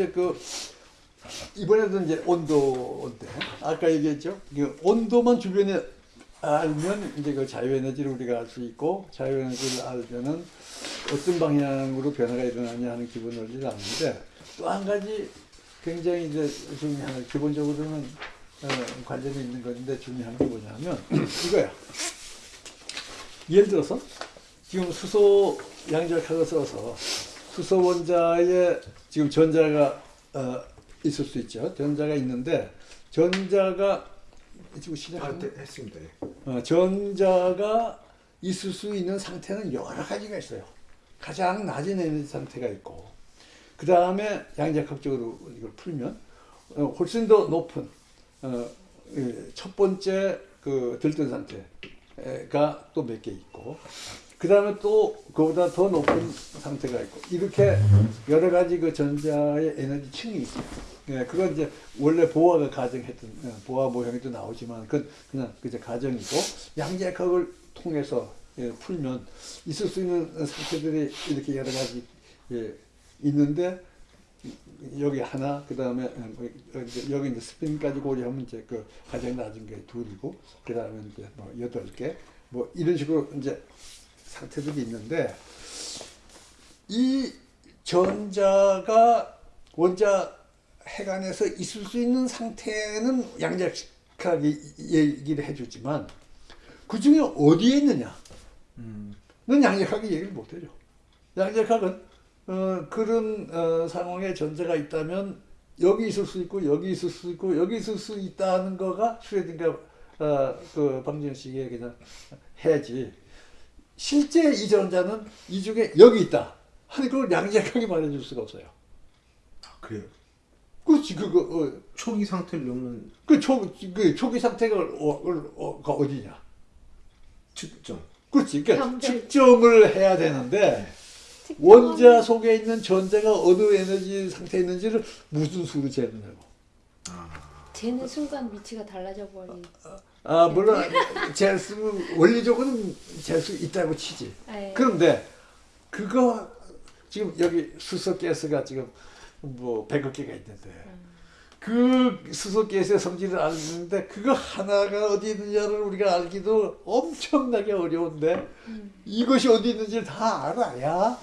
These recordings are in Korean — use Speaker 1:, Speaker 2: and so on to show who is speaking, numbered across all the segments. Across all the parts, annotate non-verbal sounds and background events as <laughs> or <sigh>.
Speaker 1: 이제 그 이번에도 이제 온도인데 아까 얘기했죠. 그 온도만 주변에 알면 이제 그 자유에너지를 우리가 알 수 있고 자유에너지를 알면은 어떤 방향으로 변화가 일어나냐 하는 기본 원리를 아는데 또 한 가지 굉장히 이제 중요한 기본적으로는 어, 관련이 있는 건데 중요한 게 뭐냐면 <clears throat> 이거야. 예를 들어서 지금 수소 양자역학을 써서 수소 원자에 지금 전자가 어, 있을 수 있죠. 전자가 있는데 전자가 지금
Speaker 2: 아,
Speaker 1: 시작하는
Speaker 2: 네, 했습니다. 예.
Speaker 1: 어, 전자가 있을 수 있는 상태는 여러 가지가 있어요. 가장 낮은 에너지 상태가 있고, 그 다음에 양자역학적으로 이걸 풀면 어, 훨씬 더 높은 어, 예, 첫 번째 그 들뜬 상태가 또 몇 개 있고, 그 다음에 또 그보다 더 높은 상태가 있고, 이렇게 여러 가지 그 전자의 에너지 층이 있어요. 예, 그건 이제 원래 보아가 가정했던 예, 보아 모형에도 나오지만 그건 그냥 그저 가정이고 양자역학을 통해서 예, 풀면 있을 수 있는 상태들이 이렇게 여러 가지 예, 있는데 여기 하나 그 다음에 여기 이제 스핀까지 고려하면 이제 그 가장 낮은 게 둘이고 그 다음에 이제 뭐 여덟 개 뭐 이런 식으로 이제 상태들이 있는데 이 전자가 원자 핵안에서 있을 수 있는 상태는 양자역학이 얘기를 해주지만 그 중에 어디에 있느냐?
Speaker 2: 음.
Speaker 1: 는 양자역학이 얘기를 못해줘. 양자역학은 어, 그런 어, 상황에 전자가 있다면 여기 있을 수 있고 여기 있을 수 있고 여기 있을 수 있다는 거가 슈레딩가 어, 그 방정식에 그냥 해야지. 실제 이 전자는 이 중에 여기 있다. 하는 걸 양자역학이 말해줄 수가 없어요.
Speaker 2: 아, 그래요.
Speaker 1: 그렇지 그거 어,
Speaker 2: 초기 상태를 놓는
Speaker 1: 그 초, 그 초기 상태가 어, 어, 가 어디냐?
Speaker 2: 측정.
Speaker 1: 그렇지. 그러니까. 측정을 해야 되는데 원자 속에 있는 전자가 어느 에너지 상태에 있는지를 무슨 수로 재느냐고.
Speaker 3: 재는 순간 위치가 달라져 버리.
Speaker 1: 아 물론 재 수, 원리적으로는 재수 있다고 치지.
Speaker 3: 예.
Speaker 1: 그런데 그거 지금 여기 수소 가스가 지금 뭐 100억 개가 있는데 그 수소 가스의 성질을 알는데 그거 하나가 어디 있느냐를 우리가 알기도 엄청나게 어려운데 이것이 어디 있는지를 다 알아야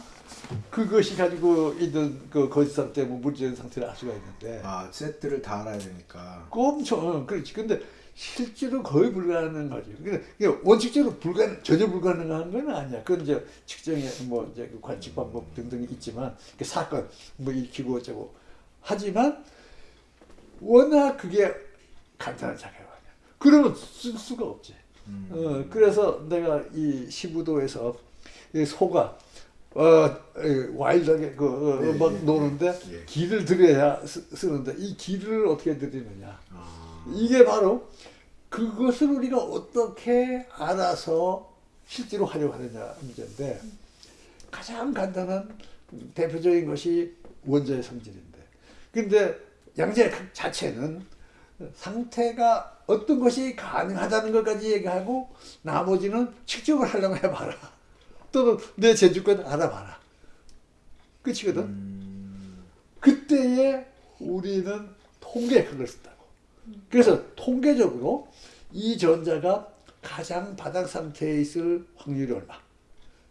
Speaker 1: 그것이 가지고 있는 그 거짓 상태, 뭐 물질 상태를 알 수가 있는데
Speaker 2: 아, 세트를 다 알아야 되니까.
Speaker 1: 그 엄청 어, 그렇지. 근데 실제로 거의 불가능한 거죠. 이게 원칙적으로 불가 전혀 불가능한 건 아니야. 그건 이제 측정의 뭐 이제 그 관측 방법 등등이 있지만 그 사건 뭐 익히고 어쩌고 하지만 워낙 그게 간단한 아니야. 그러면 쓸 수가 없지.
Speaker 2: 음.
Speaker 1: 어, 그래서 내가 이 15도에서 이 소가 어, 이 와일드하게 그, 어,
Speaker 2: 예,
Speaker 1: 막
Speaker 2: 예,
Speaker 1: 노는데
Speaker 2: 예.
Speaker 1: 기를 들여야 쓰, 쓰는데 이 기를 어떻게 들이느냐.
Speaker 2: 아,
Speaker 1: 이게 바로 그것을 우리가 어떻게 알아서 실제로 하려고 하느냐 문제인데 가장 간단한 대표적인 것이 원자의 성질인데. 근데 양자역 자체는 상태가 어떤 것이 가능하다는 것까지 얘기하고 나머지는 측정을 하려면 해봐라. 또는 내 재주권 알아봐라. 끝이거든.
Speaker 2: 음,
Speaker 1: 그때에 우리는 통계학을 쓴다고. 그래서 통계적으로 이 전자가 가장 바닥 상태에 있을 확률이 얼마.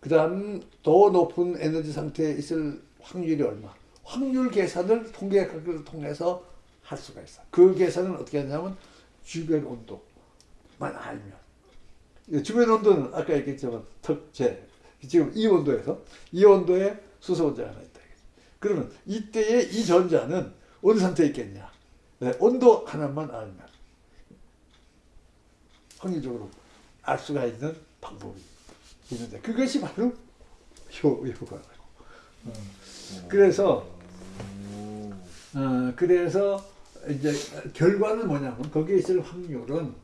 Speaker 1: 그 다음 더 높은 에너지 상태에 있을 확률이 얼마. 확률 계산을 통계학을 통해서 할 수가 있어. 그 계산은 어떻게 하냐면 주변 온도만 알면. 이 주변 온도는 아까 얘기했지만 턱재 지금 이 온도에서 이 온도에 수소 원자가 하나 있다. 그러면 이때에 이 전자는 어느 상태에 있겠냐? 네, 온도 하나만 알면 확률적으로 알 수가 있는 방법이 있는데 그것이 바로 효, 효과라고. 어. 그래서 어, 그래서 이제 결과는 뭐냐면 거기에 있을 확률은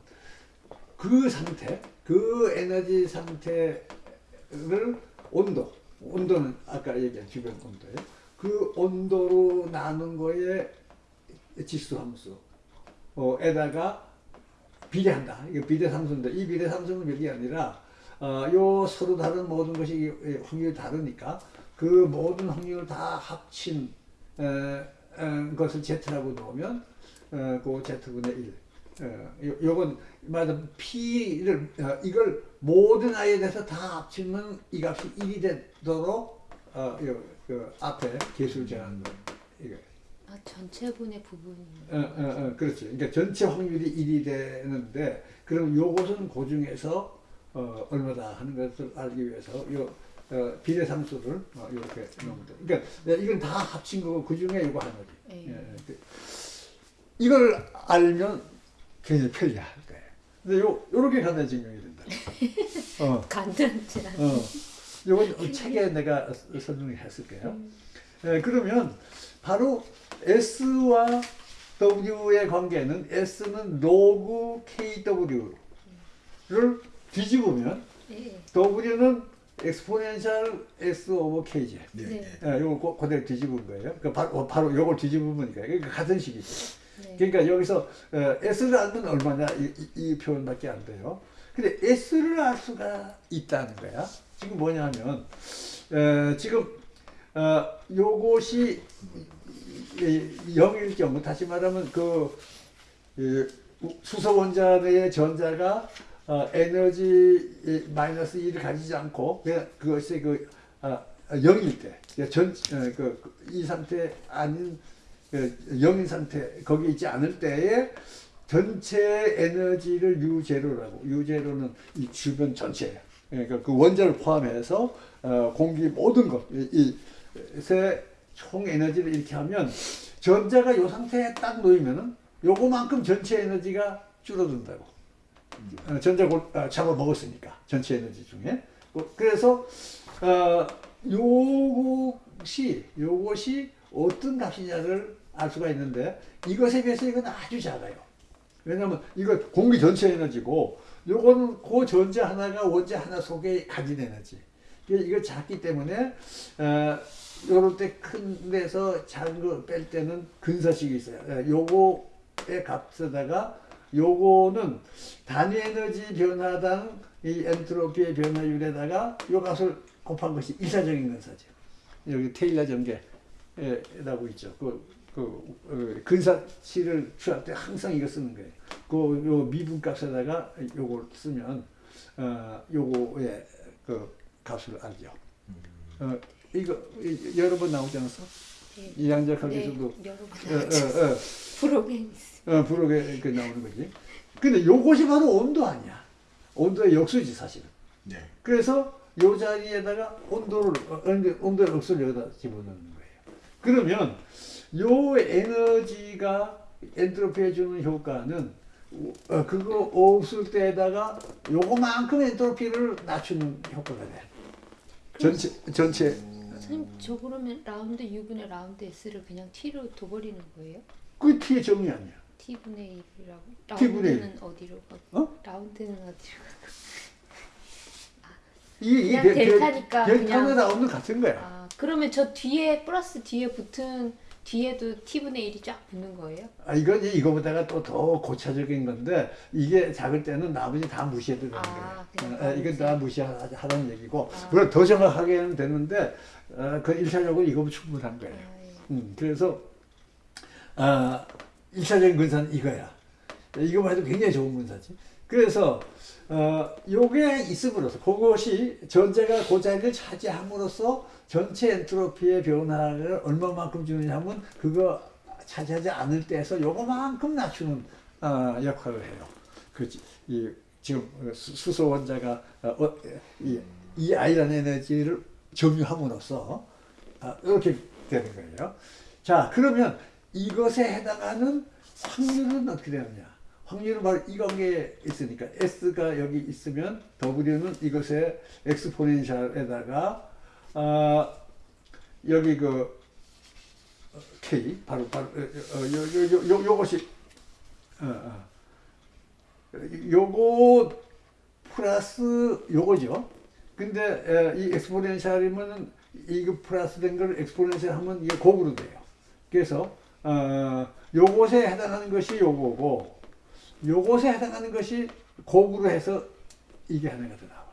Speaker 1: 그 상태, 그 에너지 상태를 온도, 온도는 아까 얘기한 주변 온도에 그 온도로 나눈 거에 지수 함수 어, 에다가 비례한다. 이거 비례 상수인데 이 비례 상수는 별게 아니라 어, 요 서로 다른 모든 것이 확률이 다르니까 그 모든 확률을 다 합친 에, 에, 것을 Z라고 놓으면 어, 그 Z분의 1. 어, 요, 요건 맞아 P를 어, 이걸 모든 I에 대해서 다 합치면 이 값이 1이 되도록 어, 요, 그 앞에 개수를 정하는 거예요.
Speaker 3: 아 전체분의 부분이.
Speaker 1: 어, 어, 어, 그렇지. 그러니까 전체 확률이 1이 되는데, 그럼 요것은 그 중에서, 어, 얼마다 하는 것을 알기 위해서, 요, 어, 비례상수를, 어, 이렇게 넣으면 돼. 그러니까, 네, 이건 다 합친 거고, 그 중에 이거 하나지.
Speaker 3: 예.
Speaker 1: 예, 그, 이걸 알면 굉장히 편리할 거예요. 근데 요, 요렇게 간단히 증명이 된다. <laughs> 어,
Speaker 3: 간단하지 않아.
Speaker 1: 어. 요건 책에 내가 설명했을게요. 예, 그러면 바로 S와 W의 관계는 S는 로그 KW를 뒤집으면
Speaker 3: 예.
Speaker 1: W는 exponential S over K제.
Speaker 2: 네.
Speaker 3: 네.
Speaker 2: 네.
Speaker 1: 예, 요거 고- 그대로 뒤집은 거예요. 그 바로, 어, 바로 요걸 뒤집으니까. 그러니까 같은 식이죠.
Speaker 3: 네.
Speaker 1: 그러니까 여기서 어, S를 알면 얼마냐 이, 이, 이 표현밖에 안 돼요. 근데 S를 알 수가 있다는 거야. 지금 뭐냐면 어, 지금 어, 요것이 이- 이- 0일 경우 다시 말하면 그 이, 수소 원자 내의 전자가 어, 에너지 이, 마이너스 1을 가지지 않고 그것이 그 아, 0일 때, 그러니까 전, 어, 이 상태 아닌 그 영인 상태 거기 있지 않을 때에 전체 에너지를 유제로라고 유제로는 이 주변 전체예요. 그러니까 그 원자를 포함해서 어, 공기 모든 것이세 총 에너지를 이렇게 하면 전자가 요 상태에 딱 놓이면은 요거만큼 전체 에너지가 줄어든다고. 어, 전자 골, 아, 잡아 먹었으니까 전체 에너지 중에. 그- 그래서 어, 요것이 요것이 어떤 값이냐를 알 수가 있는데 이것에 비해서 이건 아주 작아요. 왜냐하면 이거 공기 전체 에너지고 요거는 그 전자 하나가 원자 하나 속에 가진 에너지. 이게 작기 때문에 어, 요럴 때 큰 데서 작은 거 뺄 때는 근사식이 있어요. 예, 요거의 값에다가 요거는 단위 에너지 변화당 이 엔트로피의 변화율에다가 요 값을 곱한 것이 일사적인 근사죠. 여기 테일러 전개라고 있죠. 그, 그 어, 근사치를 취할 때 항상 이거 쓰는 거예요. 그 요 미분 값에다가 요걸 쓰면 어 요거의 그 값을 알죠. 어 이거 이- 여러 번 나오지 않았어?
Speaker 3: 네.
Speaker 1: 이 양자각에서도
Speaker 3: 네. 여러 번
Speaker 1: 어, 어, 어.
Speaker 3: 있어.
Speaker 1: 어, 부록에 그 나오는 거지. 근데 요것이 바로 온도 아니야. 온도의 역수지 사실은.
Speaker 2: 네.
Speaker 1: 그래서 요 자리에다가 온도를 어, 온도- 온도의 역수를 여기다 집어넣는 거예요. 그러면 요 에너지가 엔트로피에 주는 효과는 어, 그거 없을 때에다가 요거만큼 엔트로피를 낮추는 효과가 돼. 전체 전체
Speaker 3: 선생님 저 그러면 round U분의 round S를 그냥 T로 둬버리는 거예요?
Speaker 1: 그 T의 정의 아니야.
Speaker 3: T분의 1이라고?
Speaker 1: T분의 일.
Speaker 3: round는 어디로 가?
Speaker 1: 어?
Speaker 3: round는 어디로 가?
Speaker 1: 이, 이
Speaker 3: 그냥
Speaker 1: 델-
Speaker 3: 델타니까
Speaker 1: 델타는
Speaker 3: 그냥-
Speaker 1: 라운드 같은 거야.
Speaker 3: 아 그러면 저 뒤에 플러스 뒤에 붙은 뒤에도 T분의 1이 쫙 붙는 거예요?
Speaker 1: 아, 이건 이제 이거보다가 또 더 고차적인 건데 이게 작을 때는 나머지 다 무시해도 되는
Speaker 3: 아,
Speaker 1: 거예요. 어, 이건 다
Speaker 3: 무시.
Speaker 1: 무시하라는 얘기고
Speaker 3: 아.
Speaker 1: 물론 더 정확하게 는 되는데 어, 그 일차적으로 이거면 충분한 거예요.
Speaker 3: 아, 예.
Speaker 1: 음, 그래서 아, 일차적인 근사는 이거야. 이거만 해도 굉장히 좋은 근사지. 그래서 어, 요게 있음으로써 그것이 전자가 그 자리를 차지함으로써 전체 엔트로피의 변화를 얼마만큼 주느냐 하면 그거 차지하지 않을 때에서 요거만큼 낮추는 어, 역할을 해요. 그렇지. 이 지금 수- 수소 원자가 어, 어, 이, 이 아이라는 에너지를 점유함으로써 아, 이렇게 되는 거예요. 자, 그러면 이것에 해당하는 확률은 어떻게 되느냐? 확률은 바로 이 관계에 있으니까 S가 여기 있으면 W는 이것의 엑스포넨셜에다가 아, 여기 그 어, K 바로 바로 어, 어, 요, 요, 요, 요, 요것이 어, 어. 요거 플러스 요거죠. 근데 에, 이 엑스포넨셜이면은 이거 플러스 된 걸 엑스포넨셜 하면 이게 곱으로 돼요. 그래서 어, 요것에 해당하는 것이 요거고 요것에 해당하는 것이 곱으로 해서 이게 하나가 더 나와.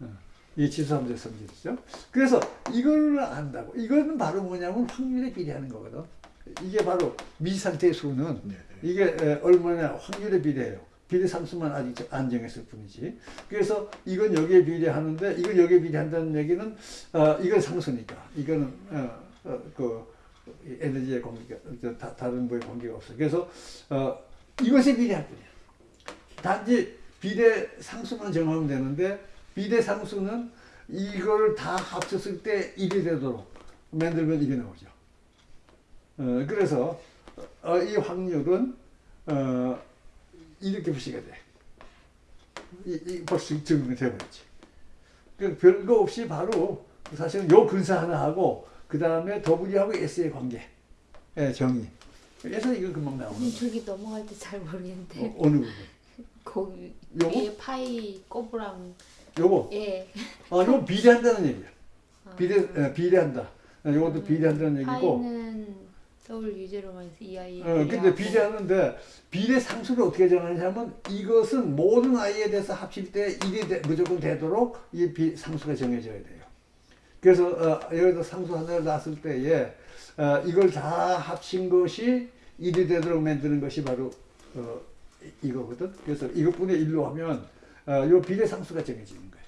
Speaker 1: 어. 이 지수함수의 성질이죠. 그래서 이걸 안다고. 이거는 바로 뭐냐면 확률에 비례하는 거거든. 이게 바로 미상태의 수는
Speaker 2: 네.
Speaker 1: 이게 에, 얼마나 확률에 비례해요. 비례 상수만 아직 저- 안 정했을 뿐이지. 그래서 이건 여기에 비례하는데 이건 여기에 비례한다는 얘기는 어, 이건 상수니까 이거는 어, 어, 그 에너지의 다, 다른 거에 관계가 없어. 그래서 어, 이것에 비례할 뿐이야. 단지 비례 상수만 정하면 되는데 비례 상수는 이걸 다 합쳤을 때 1이 되도록 만들면 이게 나오죠. 어, 그래서 어, 이 확률은 어, 이렇게 표시가 돼. 이, 이 벌써 증명이 돼버렸지. 그 별거 없이 바로 사실은 요 근사 하나 하고 그 다음에 W하고 S의 관계, 예, 정의. 그래서 이거 금방 나오는
Speaker 3: 음,
Speaker 1: 거야.
Speaker 3: 저기 넘어갈 때 잘 모르겠는데
Speaker 1: 어, 부분?
Speaker 3: 거기 <laughs>
Speaker 1: 요거?
Speaker 3: 뒤에 파이 꼬부랑
Speaker 1: 요거.
Speaker 3: 예
Speaker 1: 아, 요거 비례한다는 얘기야.
Speaker 3: 아,
Speaker 1: 비례, 에, 비례한다. 어, 요것도 비례한다는 얘기고.
Speaker 3: 파이는 W 제로 마이너스 2i
Speaker 1: 어, 근데 비례하는데 비례 상수를 어떻게 정하냐면 이것은 모든 i에 대해서 합칠 때 1이 되- 무조건 되도록 이 비, 상수가 정해져야 돼요. 그래서 어, 여기서 상수 하나를 놨을 때에 어, 이걸 다 합친 것이 1이 되도록 만드는 것이 바로 어, 이- 이거거든. 그래서 이것분의 1로 하면 어, 요 비례 상수가 정해지는 거예요.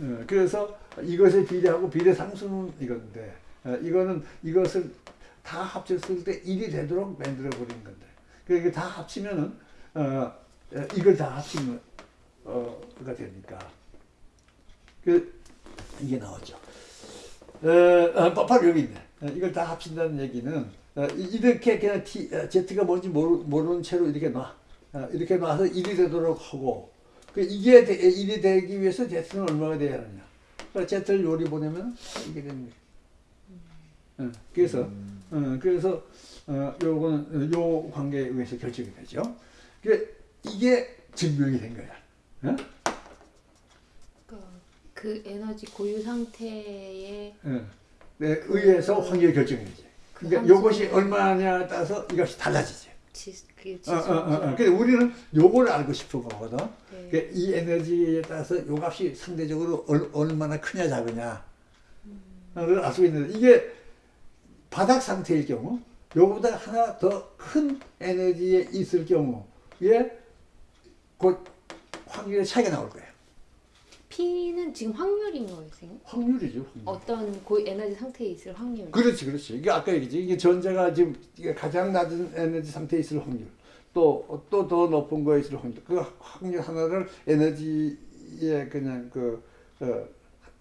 Speaker 1: 어, 그래서 이것에 비례하고 비례 상수는 이건데 어, 이거는 이것을 다 합쳤을 때 1이 되도록 만들어 버린 건데 그게 다 합치면은 어, 어, 이걸 다 합치면 어가 되니까 그 이게 나오죠. 어, 어, 바- 바로 여기 있네. 어, 이걸 다 합친다는 얘기는 어, 이- 이렇게 그냥 T, 어, Z가 뭔지 모르, 모르는 채로 이렇게 놔. 어, 이렇게 놔서 1이 되도록 하고 그 이게 되, 1이 되기 위해서 Z는 얼마가 돼야 하느냐. 그러니까 Z를 요리 보내면 이게 되는 거예요. 어, 그래서
Speaker 2: 음.
Speaker 1: 어, 그래서 어, 요 관계에 의해서 결정이 되죠. 그 이게 증명이 된 거야. 어?
Speaker 3: 그러니까 그 에너지 고유 상태의
Speaker 1: 어. 네, 의해서 확률이 결정이 되지.
Speaker 3: 그
Speaker 1: 그러니까 요것이 얼마냐에 따라서 이것이 달라지지.
Speaker 3: 지, 그
Speaker 1: 어, 어, 어, 어. 우리는 요걸 알고 싶은 거거든.
Speaker 3: 네.
Speaker 1: 그러니까 이 에너지에 따라서 요 값이 상대적으로 얼, 얼마나 크냐 작으냐. 를 알 수 있는데 이게 바닥 상태일 경우 요거보다 하나 더 큰 에너지에 있을 경우에 곧 확률의 차이가 나올 거예요.
Speaker 3: P는 지금 확률인 거예요, 선생님?
Speaker 1: 확률이죠. 확률.
Speaker 3: 어떤 고 에너지 상태에 있을 확률.
Speaker 1: 그렇지, 그렇지. 이게 아까 얘기지. 이게 전자가 지금 이게 가장 낮은 에너지 상태에 있을 확률, 또 또 더 높은 거에 있을 확률. 그 확률 하나를 에너지의 그냥 그 어,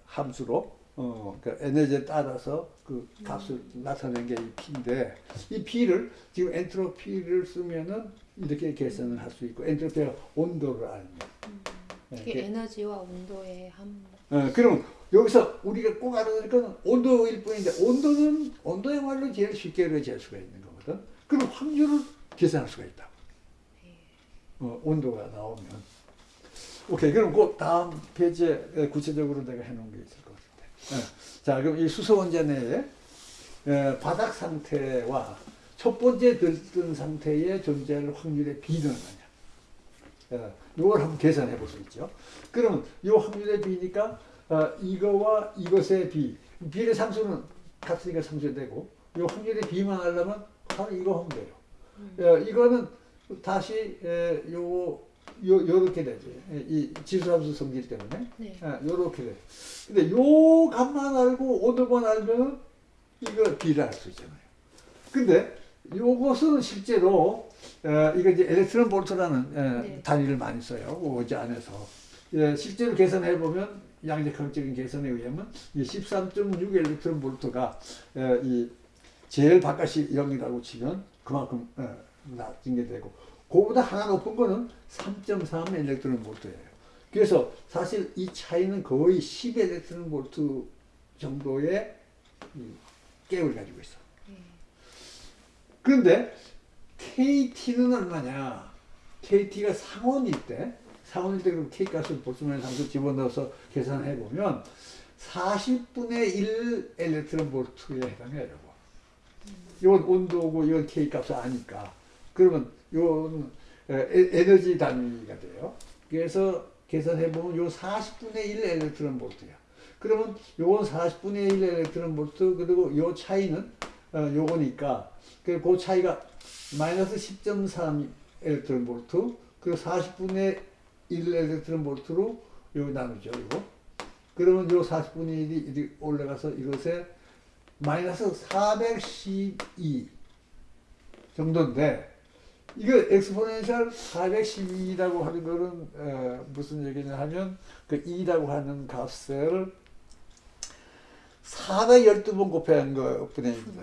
Speaker 1: 함수로 어, 그 에너지에 따라서 그 값을 나타낸 게 이 P인데 이 P를 지금 엔트로피를 쓰면은 이렇게 계산을 할 수 있고 엔트로피가 온도를 알면. 예,
Speaker 3: 그게
Speaker 1: 그-
Speaker 3: 에너지와 온도의 함.
Speaker 1: 어, 그럼 여기서 우리가 꼭 알아야 될 거는 온도일 뿐인데 온도는 온도야말로 제일 쉽게 이루어질 수가 있는 거거든. 그럼 확률을 계산할 수가 있다. 어, 온도가 나오면. 오케이. 그럼 그 다음 페이지에 구체적으로 내가 해놓은 게 있을 것 같은데. 어, 자, 그럼 이 수소 원자 내에 에, 바닥 상태와 첫 번째 들뜬 상태의 존재할 확률의 비는 얼마냐. 어, 이걸 한번 계산해 볼 수 있죠. 그러면 이 확률의 비니까 어, 이거와 이것의 비, 비례 상수는 같으니까 상수되고 이 확률의 비만 하려면 바로 이거 하면 돼요. 어, 이거는 다시 에, 요, 요 요렇게 되지. 에, 이 지수함수 성질 때문에
Speaker 3: 네.
Speaker 1: 아, 요렇게 돼. 근데 요 값만 알고 오늘만 알면 이거 비를 알 수 있잖아요. 근데 요것은 실제로 어, 이거 이제 엘렉트론 볼트라는 에,
Speaker 3: 네.
Speaker 1: 단위를 많이 써요. 오지 안에서. 예, 실제로 계산해 보면 양력학적인 계산에 의하면 이 13.6 엘렉트론 볼트가 에, 이 제일 바깥이 0이라고 치면 그만큼 에, 낮은 게 되고 그거보다 하나 높은 거는 3.3 엘렉트론 볼트예요. 그래서 사실 이 차이는 거의 10 엘렉트론 볼트 정도의 이 갭을 가지고 있어. 그런데 KT는 얼마냐? KT가 상원일 때, 상원일 때 그럼 K 값을 볼트만 상수 집어넣어서 계산해 보면 40분의 1 electron volt에 해당해요. 이건 온도고 이건 K 값을 아니까. 그러면 에- 에너지 단위가 돼요. 그래서 계산해 보면 요 40분의 1 electron volt야. 그러면 요건 40분의 1 electron volt 그리고 요 차이는 어, 요거니까 그, 그 차이가 마이너스 10.3 electron volt 그리고 40분의 1 엘렉트론 볼트로 요 나누죠 이거. 그러면 요 40분의 1이 이리 올라가서 이것에 마이너스 412 정도인데 이거 엑스포넨셜 412라고 하는 거는 어, 무슨 얘기냐 하면 그 2라고 하는 값을 412번 곱하는 것뿐에 입니다.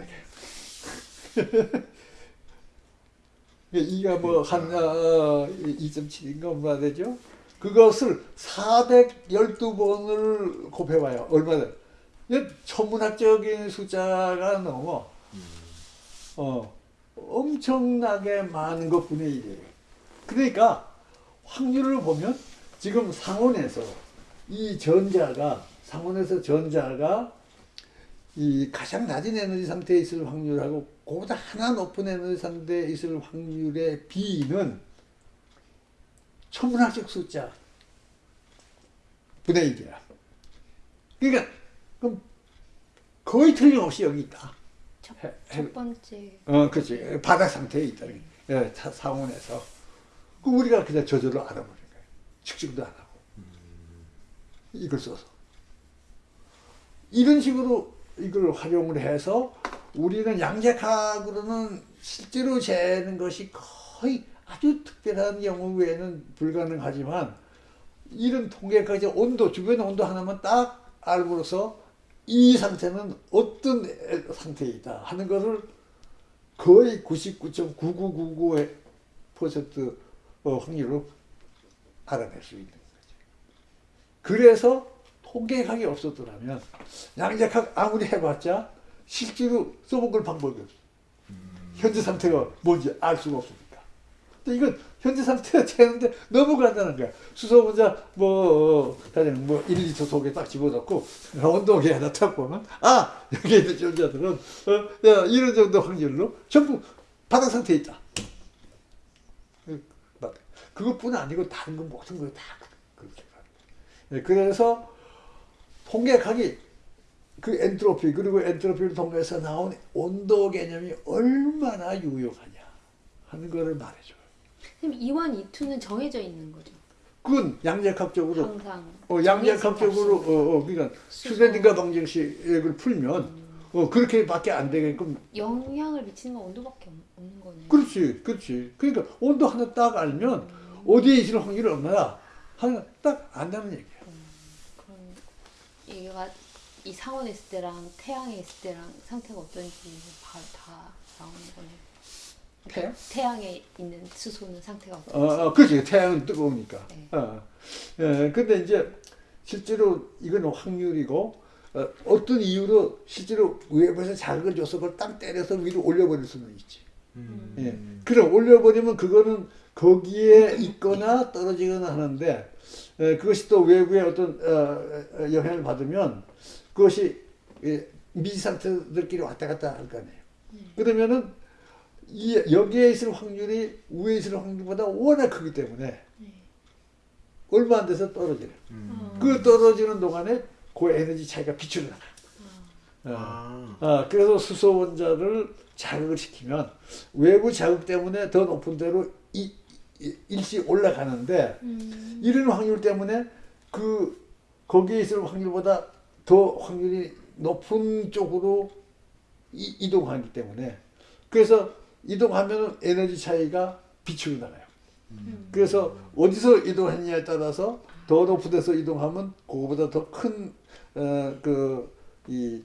Speaker 1: 2가 뭐한 어, 2.7인가 얼마 되죠? 그것을 412번을 곱해봐요. 얼마 돼? 이게 천문학적인 숫자가 넘어. 어, 엄청나게 많은 것뿐의 일이에요. 그러니까 확률을 보면 지금 상온에서 이 전자가 상온에서 전자가 이 가장 낮은 에너지 상태에 있을 확률하고 그보다 하나 높은 에너지 상태에 있을 확률의 비는 천문학적 숫자 분의 1이야. 그러니까 그럼 거의 틀림없이 여기 있다.
Speaker 3: 첫,
Speaker 1: 해-
Speaker 3: 첫 번째
Speaker 1: 어, 그렇지. 바닥 상태에 있다는 게. 예, 타- 상온에서. 그 우리가 그냥 저절로 알아버린 거예요. 측정도 안 하고. 이걸 써서. 이런 식으로 이걸 활용을 해서 우리는 양자학으로는 실제로 재는 것이 거의 아주 특별한 경우 외에는 불가능하지만 이런 통계까지 온도, 주변 온도 하나만 딱 알고서 이 상태는 어떤 있다 하는 것을 거의 99.9999% 어, 확률로 알아낼 수 있는 거죠. 그래서 통계학이 없었더라면 양자학 아무리 해봤자 실제로 써본 방법이 없어. 현재 상태가 뭔지 알 수가 없으니까. 근데 이건 현재 상태가 되는데 너무 간단한 거야. 수소 혼자 뭐 가령 뭐 1리터 속에 딱 집어넣고 온도계에다 딱 보면 아 여기에 있는 전자들은 어, 야, 이런 정도 확률로 전부 바닥 상태에 있다. 그, 맞- 그것뿐 아니고 다른 건 모든 걸다 그렇게. 네, 그래서 통계학이 그 엔트로피 그리고 엔트로피를 통해서 나온 온도 개념이 얼마나 유용하냐 하는 거를 말해줘요.
Speaker 3: 그럼 2원, 2투는 정해져 있는 거죠.
Speaker 1: 그건 양자학적으로
Speaker 3: 항상
Speaker 1: 어, 양자학적으로
Speaker 3: 정해진
Speaker 1: 어, 어, 그러니까. 슈레딩거 방정식을 풀면 어, 그렇게밖에 안 되게끔
Speaker 3: 영향을 미치는 건 온도밖에 없- 없는 거네요.
Speaker 1: 그렇지 그렇지 그러니까 온도 하나 딱 알면 어디에 있을 확률이 얼마나 하나 딱 안다는.
Speaker 3: 그럼 얘가 이 상온에 있을 때랑 태양에 있을 때랑 상태가 어떤지 다, 다 나오는 거네요.
Speaker 1: 태양?
Speaker 3: 태양에 있는 수소는 상태가 어떤지.
Speaker 1: 어, 어, 그렇지. 태양은 뜨거우니까.
Speaker 3: 네.
Speaker 1: 어. 예, 근데 이제 실제로 이건 확률이고 어, 어떤 이유로 실제로 외부에서 자극을 줘서 그걸 딱 때려서 위로 올려버릴 수는 있지.
Speaker 2: 음.
Speaker 1: 예. 그럼 올려버리면 그거는 거기에 있거나 떨어지거나 하는데 에, 그것이 또 외부의 어떤 어, 어, 영향을 받으면 그것이 예, 미지 상태들끼리 왔다 갔다 할 거 아니에요. 그러면은 이 여기에 있을 확률이 위에 있을 확률보다 워낙 크기 때문에 얼마 안 돼서 떨어지네.
Speaker 2: 음.
Speaker 1: 그 떨어지는 동안에 그 에너지 차이가 비추어 나가. 어.
Speaker 2: 아.
Speaker 1: 아, 그래서 수소 원자를 자극을 시키면 외부 자극 때문에 더 높은 데로 이, 이- 일시 올라가는데
Speaker 3: 음.
Speaker 1: 이런 확률 때문에 그 거기에 있을 확률보다 더 확률이 높은 쪽으로 이, 이동하기 때문에 그래서 이동하면 에너지 차이가 비추어 나가요.
Speaker 3: 음.
Speaker 1: 그래서 어디서 이동했냐에 따라서 더 높은 데서 이동하면 그거보다 더 큰 어, 그이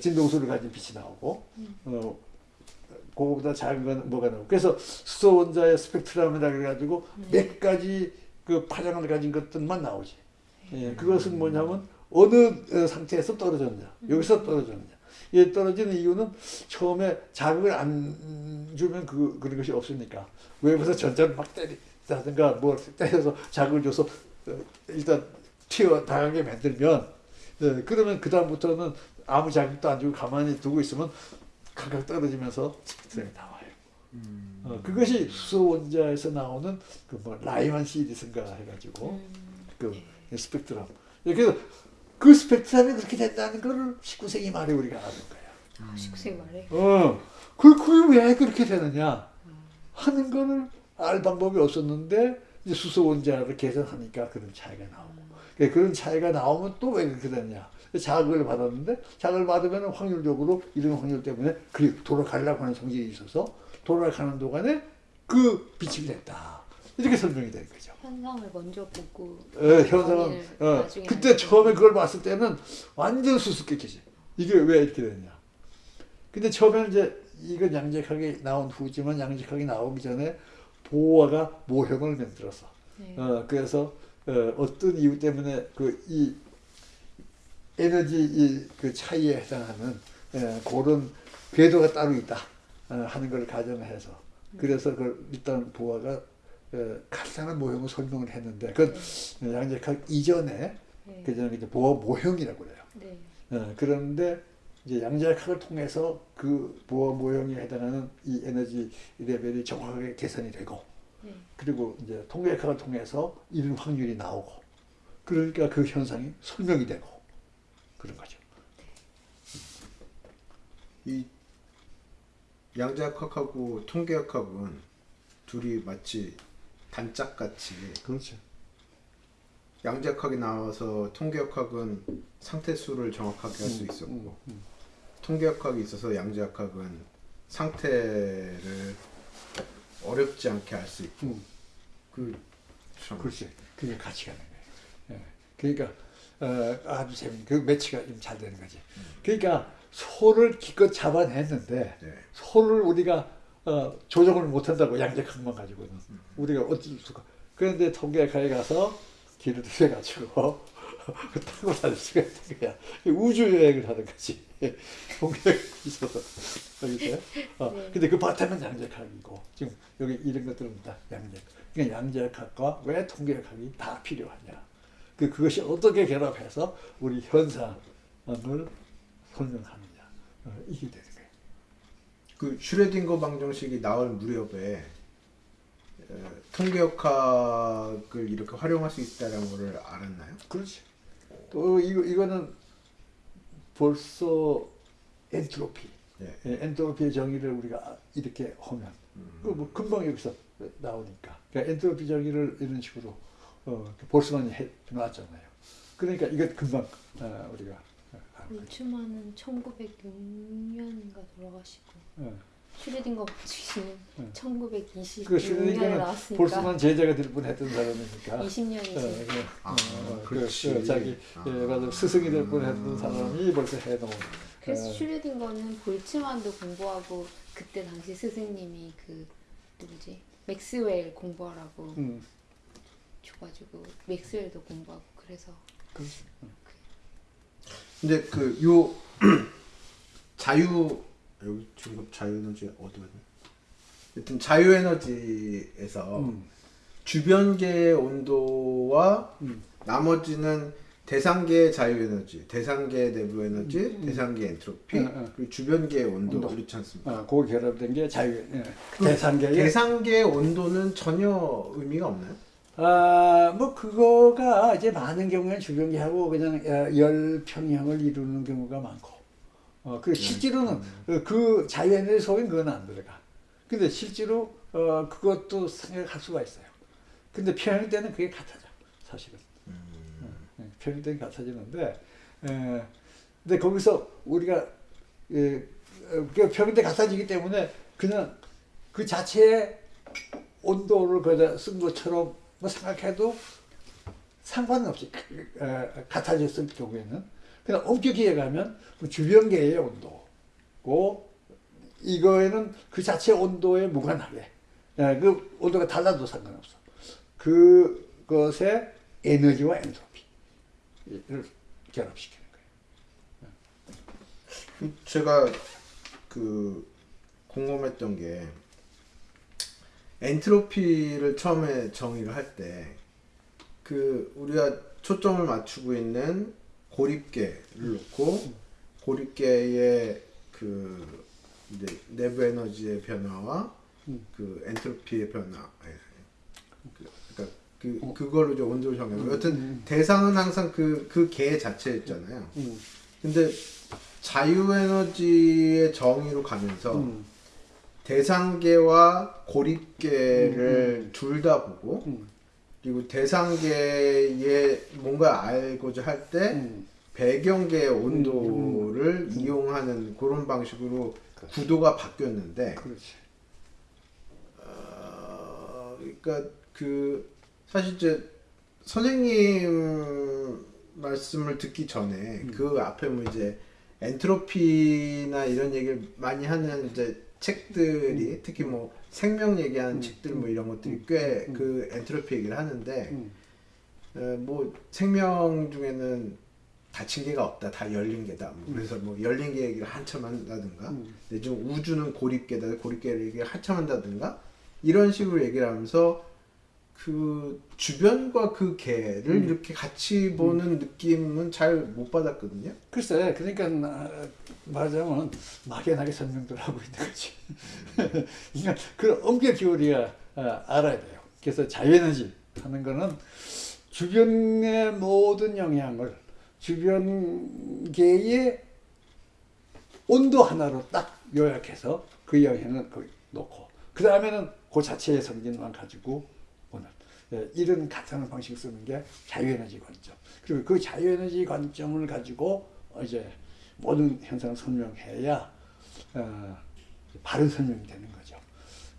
Speaker 1: 진동수를 가진 빛이 나오고 어, 그거보다 작은 건 뭐가 나오고. 그래서 수소 원자의 스펙트럼이라 그래가지고 몇 가지 그 파장을 가진 것들만 나오지. 예, 그것은 뭐냐면 어느 어, 상태에서 떨어졌냐, 여기서 떨어졌냐. 이 떨어지는 이유는 처음에 자극을 안 주면 그 그런 것이 없으니까. 외부에서 전자를 막 때리다든가 뭐 때려서 자극을 줘서 어, 일단 튀어 나가게 만들면 예, 그러면 그 다음부터는 아무 자극도 안 주고 가만히 두고 있으면 각각 떨어지면서 스펙트럼이 나와요.
Speaker 2: 음.
Speaker 1: 어, 그것이 수소 원자에서 나오는 그 뭐 라이만 시리슨가 해가지고
Speaker 3: 음.
Speaker 1: 그 스펙트럼. 그래서 그 스펙트럼이 그렇게 된다는 거를 19세기 말에 우리가 아는 거야.
Speaker 3: 19세기 말에.
Speaker 1: 어, 그, 그게 왜 그렇게 되느냐 하는 거를 알 방법이 없었는데 이제 수소 원자를 계산하니까 그런 차이가 나오고 그 그런 차이가 나오면 또 왜 그렇게 되느냐 자극을 받았는데 자극을 받으면 확률적으로 이런 확률 때문에 그 돌아가려고 하는 성질이 있어서 돌아가는 동안에 그 빛이 냈다 이렇게 설명이 되는 거죠.
Speaker 3: 현상을 먼저 보고
Speaker 1: 어, 현상은 어, 그때 처음에 그걸 봤을 때는 완전 수수께끼지. 이게 왜 이렇게 됐냐. 근데 처음에는 이제 이건 양적하게 나온 후지만 양적하게 나오기 전에 보호화가 모형을 만들었어.
Speaker 3: 네.
Speaker 1: 어, 그래서 어, 어떤 이유 때문에 그 이 에너지 이 그 차이에 해당하는 예, 그런 궤도가 따로 있다 어, 하는 걸 가정해서 그래서 그 일단 보아가 어, 간단한 모형을 설명을 했는데 그건 양적학 이전에
Speaker 3: 네.
Speaker 1: 그 전에 이제 보아 모형이라고 그래요.
Speaker 3: 네.
Speaker 1: 어, 그런데 이제 양자역학을 통해서 그 보아 모형에 해당하는 이 에너지 레벨이 정확하게 계산이 되고
Speaker 3: 네.
Speaker 1: 그리고 이제 통계학을 통해서 이런 확률이 나오고 그러니까 그 현상이 설명이 되고 그런 거죠.
Speaker 2: 이 양자역학하고 통계역학은 둘이 마치 단짝같이
Speaker 1: 그렇죠.
Speaker 2: 양자역학이 나와서 통계역학은 상태수를 정확하게 할 수 있었고
Speaker 1: 음,
Speaker 2: 통계역학이 있어서 양자역학은 상태를 어렵지 않게 알 수 있고
Speaker 1: 음,
Speaker 2: 그 참.
Speaker 1: 그렇지. 그게 가는 거예요. 예. 그러니까 어, 아주 재밌는 그 매치가 좀 잘 되는 거지. 그러니까 소를 기껏 잡아냈는데
Speaker 2: 네.
Speaker 1: 소를 우리가 어, 조정을 못한다고 양적학만 가지고는 우리가 어쩔 수가. 그런데 통계학에 가서 길을 들여가지고 <laughs> 타고 다닐 수가 있는 거야. 우주 여행을 하는 거지. <laughs> 통계학이 있어서 여기서. 어,
Speaker 3: 네.
Speaker 1: 근데 그 바탕은 양적학이고 지금 여기 이런 것들은 다 양적. 그러니까 양적학과 왜 통계학이 다 필요하냐. 그 그것이 어떻게 결합해서 우리 현상을 설명하느냐. 어, 이게 되는 거예요.
Speaker 2: 그 슈레딩거 방정식이 나올 무렵에 에, 통계역학을 이렇게 활용할 수 있다는 것을 알았나요?
Speaker 1: 그렇지. 또 이거 이거는 벌써 엔트로피,
Speaker 2: 네.
Speaker 1: 예, 엔트로피의 정의를 우리가 이렇게 하면 그뭐 금방 여기서 나오니까. 그러니까 엔트로피 정의를 이런 식으로 어, 볼스만이 해 놨잖아요. 그러니까 이거 금방 어, 우리가 어, 거죠.
Speaker 3: 볼츠만은 1906년인가 돌아가시고
Speaker 1: 예.
Speaker 3: 슈레딩거 방식은
Speaker 1: 응.
Speaker 3: 1926년에
Speaker 1: 그 슈레딩거는
Speaker 3: 나왔으니까
Speaker 1: 볼스만 제자가 될 뻔했던 사람이니까.
Speaker 3: 20년이지.
Speaker 1: 어, 그,
Speaker 2: 아,
Speaker 1: 어, 그.
Speaker 2: 그
Speaker 1: 자기
Speaker 2: 아.
Speaker 1: 예, 맞아 스승이 될 뻔했던 사람이 벌써 해놓은.
Speaker 3: 그래서
Speaker 1: 어,
Speaker 3: 슈레딩거는 볼츠만도 공부하고 그때 당시 스승님이 그 누구지 맥스웰 공부하라고
Speaker 1: 음,
Speaker 3: 줘가지고 맥스웰도 공부하고 그래서
Speaker 1: 그렇지.
Speaker 2: 근데 그 요 <clears throat> 자유 여기 지금 자유에너지 어디 갔니? 하여튼 자유에너지에서
Speaker 1: 음.
Speaker 2: 주변계의 온도와
Speaker 1: 음.
Speaker 2: 나머지는 대상계의 자유에너지, 대상계의 내부 에너지, 대상계 엔트로피,
Speaker 1: 음, 음.
Speaker 2: 그리고 주변계의 온도,
Speaker 1: 온도.
Speaker 2: 그렇지 않습니까?
Speaker 1: 어, 그 결합된 게 자유, 예. 대상계의
Speaker 2: 대상계의 온도는 전혀 의미가 없나요?
Speaker 1: 아, 뭐 그거가 이제 많은 경우에 주변계하고 그냥 어, 열 평형을 이루는 경우가 많고, 어, 그 실제로는 어, 그 자연의 속엔 그건 안 들어가. 근데 실제로 어, 그것도 생각할 수가 있어요. 근데 평형 때는 그게 같아져, 사실은. 어, 평형 때는 같아지는데, 에, 근데 거기서 우리가 예, 어, 그 평형 때 같아지기 때문에 그냥 그 자체의 온도를 거기다 쓴 것처럼 뭐 생각해도 상관은 없이 어, 같아졌을 경우에는 그냥 엄격히 얘기하면 그 주변계의 온도고 이거에는 그 자체 온도에 무관하게. 예, 그 온도가 달라도 상관없어. 그것의 에너지와 엔트로피를 결합시키는 거예요.
Speaker 2: 제가 그 궁금했던 게 엔트로피를 처음에 정의를 할 때 그 우리가 초점을 맞추고 있는 고립계를 놓고 고립계의 그 이제 내부 에너지의 변화와
Speaker 1: 음.
Speaker 2: 그 엔트로피의 변화. 예. 그- 그러니까 그
Speaker 1: 어.
Speaker 2: 그걸로 이제 온도 정해.
Speaker 1: 음,
Speaker 2: 여튼
Speaker 1: 음.
Speaker 2: 대상은 항상 그 그 개 자체였잖아요.
Speaker 1: 음,
Speaker 2: 근데 자유에너지의 정의로 가면서
Speaker 1: 음,
Speaker 2: 대상계와 고립계를 둘다 보고
Speaker 1: 음,
Speaker 2: 그리고 대상계에 뭔가 알고자 할때
Speaker 1: 음.
Speaker 2: 배경계의 온도를 이용하는 그런 방식으로 구도가 바뀌었는데
Speaker 1: 그렇지.
Speaker 2: 어, 그러니까 그 사실 이제 선생님 말씀을 듣기 전에 그 앞에 뭐 이제 엔트로피나 이런 얘기를 많이 하는 이제 책들이 특히 뭐 생명 얘기하는 책들 뭐 이런 것들이 꽤 그 엔트로피 얘기를 하는데
Speaker 1: 음,
Speaker 2: 어, 뭐 생명 중에는 닫힌 게가 없다 다 열린 게다. 뭐 그래서 뭐 열린 게 얘기를 한참 한다든가
Speaker 1: 음.
Speaker 2: 근데 좀 우주는 고립계다 고립계 얘기를 한참 한다든가 이런 식으로 얘기를 하면서 그 주변과 그 개를
Speaker 1: 음.
Speaker 2: 이렇게 같이 보는 느낌은 잘 못 받았거든요
Speaker 1: 글쎄, 그러니까 나- 말하자면 막연하게 설명들 하고 있는 거지. <laughs> 그러니까 그 엄격히 우리가 어, 알아야 돼요. 그래서 자유에너지 하는 거는 주변의 모든 영향을 주변계의 온도 하나로 딱 요약해서 그 영향을 놓고 그 다음에는 그 자체의 성질만 가지고 이런 가상의 방식을 쓰는 게 자유에너지 관점. 그리고 그 자유에너지 관점을 가지고 어, 이제 모든 현상을 설명해야 어, 바른 설명이 되는 거죠.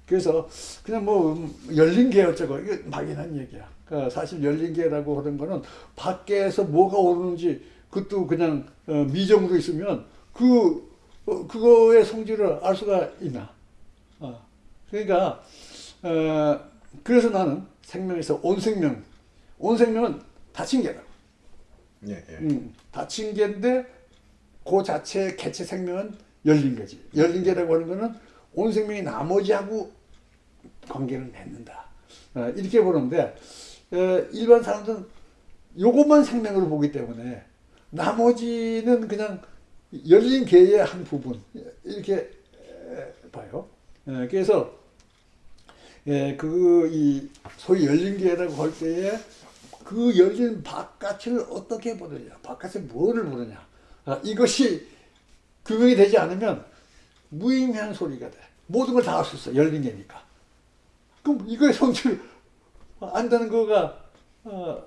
Speaker 1: 그래서 그냥 뭐 음, 열린 게 어쩌고 이거 막연한 얘기야. 그 사실 열린 게라고 하는 거는 밖에서 뭐가 오르는지 그것도 그냥 어, 미정으로 있으면 그 어, 그거의 성질을 알 수가 있나? 어. 그러니까 어, 그래서 나는 생명에서 온 생명, 온 생명은 닫힌 게다.
Speaker 2: 예, 예.
Speaker 1: 음, 닫힌 게인데 그 자체 개체 생명은 열린 거지. 열린 게라고 하는 거는 온 생명이 나머지하고 관계를 맺는다. 어, 이렇게 보는데 어, 일반 사람들은 요것만 생명으로 보기 때문에 나머지는 그냥 열린 개의 한 부분 이렇게 에, 봐요. 에, 그래서 예, 그, 이, 소위 열린 개라고 할 때에 그 열린 바깥을 어떻게 보느냐, 바깥에 뭐를 보느냐. 아, 이것이 규명이 되지 않으면 무의미한 소리가 돼. 모든 걸다알수 있어, 열린 개니까. 그럼 이거의 성질 안다는 거가, 어,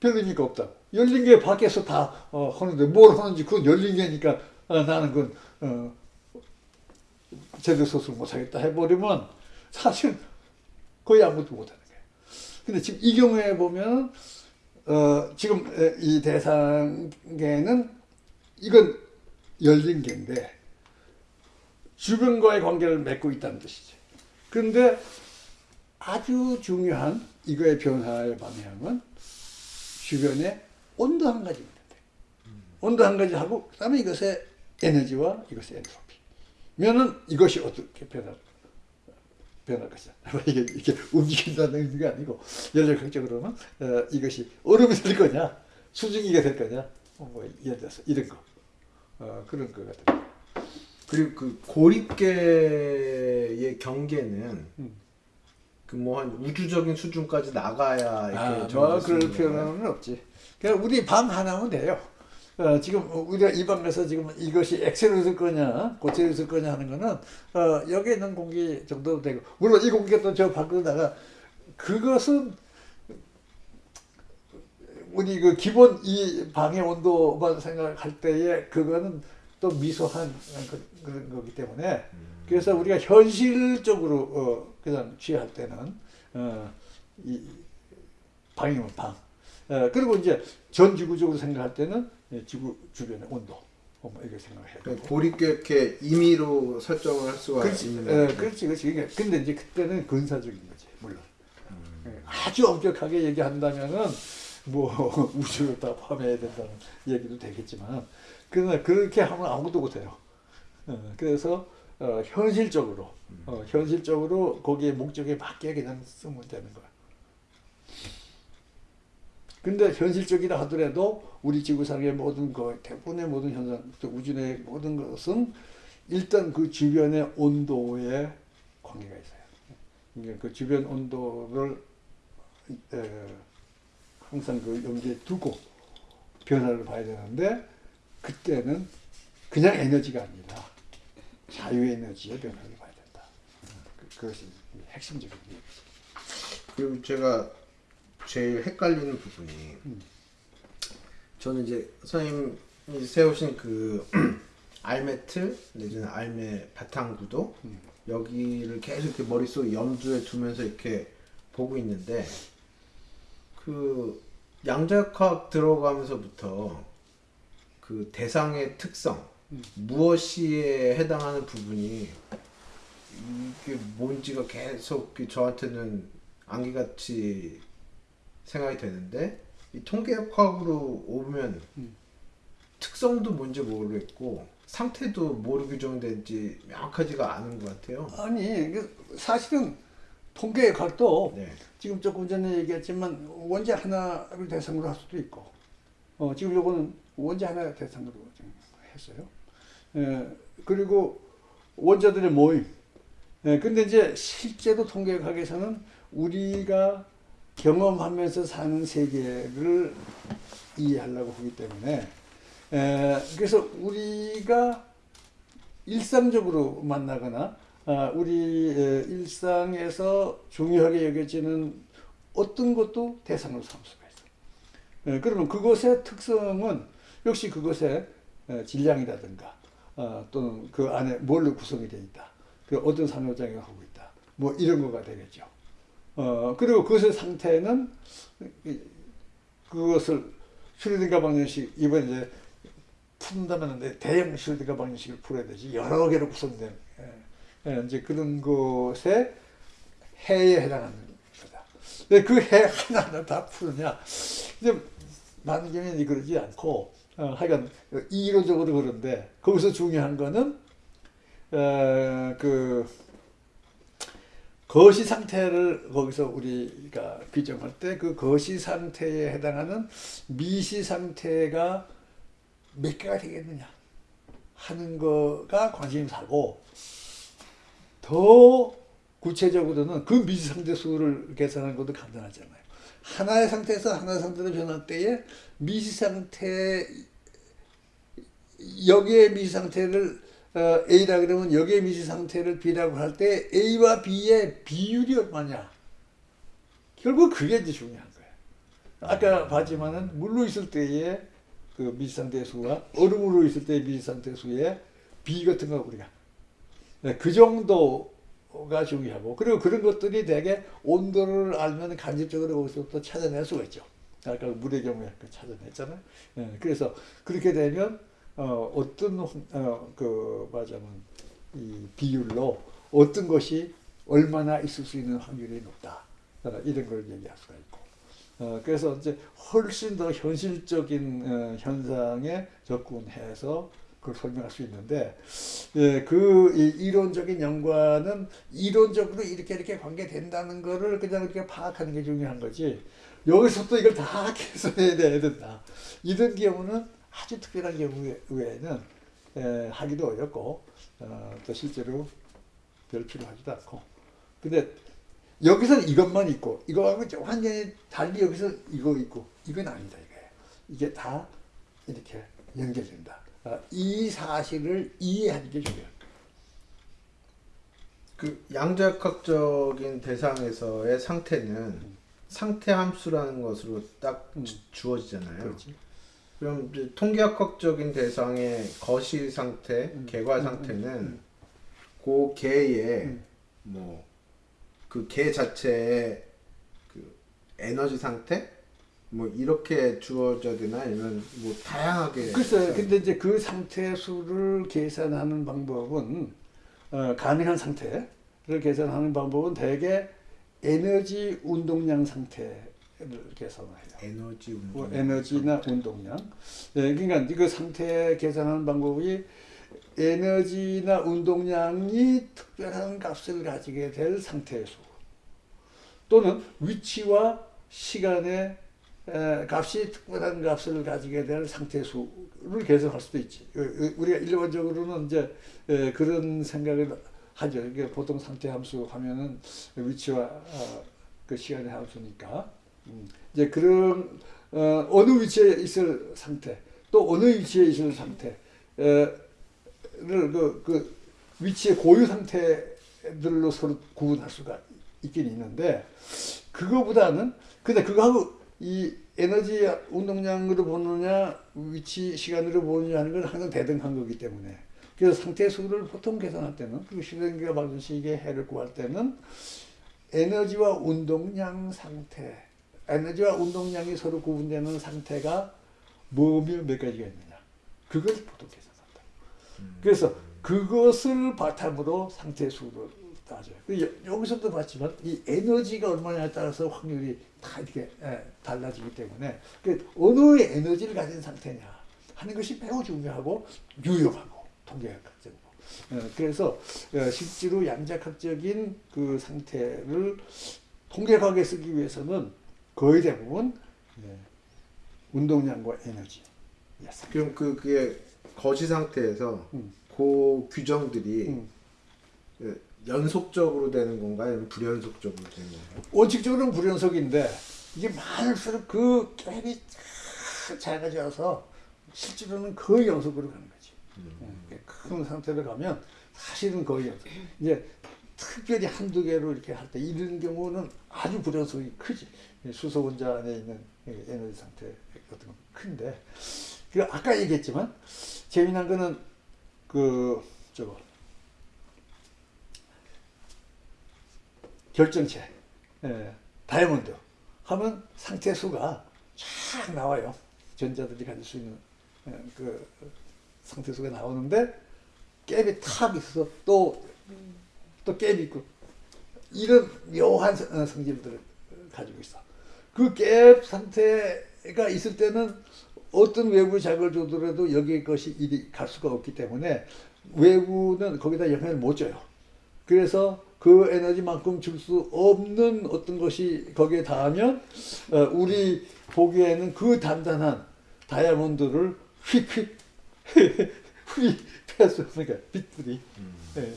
Speaker 1: 별 의미가 없다. 열린 게 밖에서 다, 어, 하는데 뭘 하는지 그건 열린 개니까, 어, 나는 그건, 어, 제대로 소설 못하겠다 해버리면 사실 거의 아무것도 못하는 거예요. 근데 지금 이 경우에 보면 어, 지금 에, 이 대상계는 이건 열린 개인데 주변과의 관계를 맺고 있다는 뜻이죠. 그런데 아주 중요한 이거의 변화의 방향은 주변의 온도 한 가지입니다. 온도 한 가지 하고 그다음에 이것의 에너지와 이것의 엔트로피. 면은 이것이 어떻게 변할 변할 것이다. <laughs> 이게 이게 움직인다는 의미가 아니고 연력학적으로는 어, 이것이 얼음이 될 거냐, 수증기가 될 거냐, 어, 뭐 예를 들어서 이런 거 어, 그런 거 같아요.
Speaker 2: 그리고 그 고립계의 경계는
Speaker 1: 음.
Speaker 2: 그뭐한 우주적인 수준까지 나가야 이렇게
Speaker 1: 아, 뭐 그럴? 필요는 없지. 그냥 우리 방 하나면 돼요. 어, 지금 우리가 이 방에서 지금 이것이 엑셀로 있을 거냐, 고체로 있을 거냐 하는 거는 어, 여기 있는 공기 정도 되고 물론 이 공기가 또 저 밖으로 나가 그것은 우리 그 기본 이 방의 온도만 생각할 때에 그거는 또 미소한 그, 그런 거기 때문에 그래서 우리가 현실적으로 어, 그냥 취할 때는 어, 이 방이면 방. 어, 그리고 이제 전 지구적으로 생각할 때는 예, 지구 주변의 온도. 뭐 이렇게 생각해야
Speaker 2: 고립계 이렇게 임의로 설정을 할 수가
Speaker 1: 그렇지,
Speaker 2: 있는
Speaker 1: 어,
Speaker 2: 거죠.
Speaker 1: 그렇지, 그렇지. 그러니까 근데 이제 그때는 근사적인 거지, 물론. 예, 아주 엄격하게 얘기한다면은 뭐 <laughs> 우주를 다 포함해야 된다는 얘기도 되겠지만, 그러나 그렇게 하면 아무것도 못해요. 어, 그래서 어, 현실적으로, 어, 현실적으로 거기에 목적에 맞게 그냥 쓰면 되는 거야. 근데 현실적이라 하더라도 우리 지구상의 모든 그 대부분의 모든 현상, 또 우주 내 모든 것은 일단 그 주변의 온도에 관계가 있어요. 그러니까 그 주변 온도를 에, 항상 그 염두에 두고 변화를 봐야 되는데 그때는 그냥 에너지가 아니라 자유 에너지의 변화를 봐야 된다. 그, 그것이 핵심적인 얘기죠.
Speaker 2: 그리고 제가 제일 헷갈리는 부분이
Speaker 1: 음.
Speaker 2: 저는 이제 선생님이 세우신 그 알매트 내지는 알매 바탕 구도
Speaker 1: 음.
Speaker 2: 여기를 계속 이렇게 머릿속 염두에 두면서 이렇게 보고 있는데 그 양자역학 들어가면서부터 그 대상의 특성
Speaker 1: 음.
Speaker 2: 무엇이에 해당하는 부분이 이게 뭔지가 계속 그 저한테는 안개같이 생각이 되는데 이 통계학으로 오면
Speaker 1: 음.
Speaker 2: 특성도 뭔지 모르겠고 상태도 뭐로 규정된지 명확하지가 않은 것 같아요.
Speaker 1: 아니 그 사실은 통계학도
Speaker 2: 네.
Speaker 1: 지금 조금 전에 얘기했지만 원자 하나를 대상으로 할 수도 있고 어, 지금 요거는 원자 하나 대상으로 했어요. 에, 그리고 원자들의 모임. 에, 근데 이제 실제로 통계학에서는 우리가 경험하면서 사는 세계를 이해하려고 하기 때문에 에, 그래서 우리가 일상적으로 만나거나 아, 우리 에, 일상에서 중요하게 여겨지는 어떤 것도 대상으로 삼을 수가 있어. 에, 그러면 그것의 특성은 역시 그것의 에, 질량이라든가 어, 또는 그 안에 뭘로 구성이 되어 있다. 그 어떤 상호작용을 하고 있다. 뭐 이런 거가 되겠죠. 어, 그리고 그것의 상태는 이- 그것을 슈리딩가 방정식 이번 이제 푼다면 대형 슈리딩가 방정식을 풀어야 되지 여러 개로 구성된 예, 예, 이제 그런 것에 해에 해당하는 거다. 근데 그 해 하나하나 다 푸느냐 이제 경우는 그러지 않고 어, 하여간 이론적으로 그런데 거기서 중요한 거는 어, 그 거시 상태를 거기서 우리가 규정할 때 그 거시 상태에 해당하는 미시 상태가 몇 개가 되겠느냐 하는 거가 관심이 사고 더 구체적으로는 그 미시 상태 수를 계산하는 것도 간단하잖아요. 하나의 상태에서 하나의 상태로 변할 때에 미시 상태 여기에 미시 상태를 어, A라 그러면 여기에 미시 상태를 B라고 할 때 A와 B의 비율이 얼마냐? 결국 그게 이제 중요한 거예요. 아까 봤지만은 물로 있을 때의 그 미시 상태 수와 얼음으로 있을 때의 미시 상태 수의 비 같은 거 우리가 네, 그 정도가 중요하고 그리고 그런 것들이 대개 온도를 알면 간접적으로 거기서부터 찾아낼 수가 있죠. 아까 물의 경우에 그 찾아냈잖아요. 예, 그래서 그렇게 되면 어, 어떤 어, 그 말하자면 이 비율로 어떤 것이 얼마나 있을 수 있는 확률이 높다. 어, 이런 걸 얘기할 수가 있고. 어, 그래서 이제 훨씬 더 현실적인 어, 현상에 접근해서 그걸 설명할 수 있는데 예, 그 이, 이론적인 연관은 이론적으로 이렇게 이렇게 관계된다는 거를 그냥 이렇게 파악하는 게 중요한 거지. 여기서 또 이걸 다 <laughs> 계산해야 된다. 이런 경우는 아주 특별한 경우 외에는 에, 하기도 어렵고 어, 또 실제로 별 필요하지도 않고. 근데 여기서는 이것만 있고 이거하고 좀 완전히 달리 여기서 이거 있고 이건 아니다 이거예요 이게 다 이렇게 연결된다. 어, 이 사실을 이해하는 게 중요해요.
Speaker 2: 그 양자역학적인 대상에서의 상태는 상태 함수라는 것으로 딱
Speaker 1: 음.
Speaker 2: 주- 주어지잖아요.
Speaker 1: 그렇지
Speaker 2: 그럼 통계학적인 대상의 거시 상태,
Speaker 1: 음.
Speaker 2: 개과
Speaker 1: 음,
Speaker 2: 상태는
Speaker 1: 음,
Speaker 2: 그 개의
Speaker 1: 음.
Speaker 2: 뭐그 개 자체의 그 에너지 상태 뭐 이렇게 주어져야 되나 아니면 뭐 다양하게
Speaker 1: 글쎄, 근데 이제 그 상태 수를 계산하는 방법은 어, 가능한 상태를 계산하는 방법은 대개 에너지 운동량 상태를 계산해요.
Speaker 2: 에너지
Speaker 1: 뭐
Speaker 2: 운동
Speaker 1: 에너지나 운동량. 예, 그러니까 그 상태 계산하는 방법이 에너지나 운동량이 특별한 값을 가지게 될 상태의 수 또는 위치와 시간의 에, 값이 특별한 값을 가지게 될 상태 수를 계산할 수도 있지. 우리가 일반적으로는 이제 에, 그런 생각을 하죠. 이게 보통 상태 함수 하면은 위치와 어, 그 시간의 함수니까 음, 이제 그런 어, 어느 위치에 있을 상태 또 어느 위치에 있을 상태를 그, 그 위치의 고유 상태들로 서로 구분할 수가 있긴 있는데 그거보다는 근데 그거하고 이 에너지 운동량으로 보느냐 위치 시간으로 보느냐 하는 건 항상 대등한 거기 때문에. 그래서 상태 수를 보통 계산할 때는 그리고 실행기가 받은 시기의 해를 구할 때는 에너지와 운동량 상태 에너지와 운동량이 서로 구분되는 상태가 뭐며 몇 가지가 있느냐 그걸 보통 계산한다 그래서 그것을 바탕으로 상태 수를 따져요. 그 여- 여기서도 봤지만 이 에너지가 얼마냐에 따라서 확률이 다 이렇게 예, 달라지기 때문에 그 어느 에너지를 가진 상태냐 하는 것이 매우 중요하고 유용하고 통계학적으로. 예, 그래서 어, 실제로 양자학적인 그 상태를 통계학에 쓰기 위해서는 거의 대부분 예, 운동량과 에너지. 예.
Speaker 2: 그럼 그 그게 거시 상태에서
Speaker 1: 음.
Speaker 2: 그 규정들이
Speaker 1: 음.
Speaker 2: 그 연속적으로 되는 건가요? 아니면 불연속적으로 되는 건가요?
Speaker 1: 원칙적으로는 불연속인데 이게 많을수록 그 갭이 쫙 작아져서 실제로는 거의 연속으로 가는 거지. 예, 큰 상태로 가면 사실은 거의 연속. 이제 특별히 한두 개로 이렇게 할 때 이런 경우는 아주 불연속이 크지. 이 수소 원자 안에 있는 이 에너지 상태 같은 건 큰데. 그 아까 얘기했지만 재미난 거는 그 저거 결정체, 예, 다이아몬드 하면 상태 수가 쫙 나와요. 전자들이 가질 수 있는 예, 그 상태 수가 나오는데 갭이 탁 있어서 또 또 갭이 있고 이런 묘한 성- 어, 성질들을 가지고 있어. 그 갭 상태가 있을 때는 어떤 외부 자극을 주더라도 여기에 것이 이리 갈 수가 없기 때문에 외부는 거기다 영향을 못 줘요. 그래서 그 에너지만큼 줄 수 없는 어떤 것이 거기에 닿으면 어, 우리 보기에는 그 단단한 다이아몬드를 휙휙 휘 패스 그러니까 빛들이 예. 예,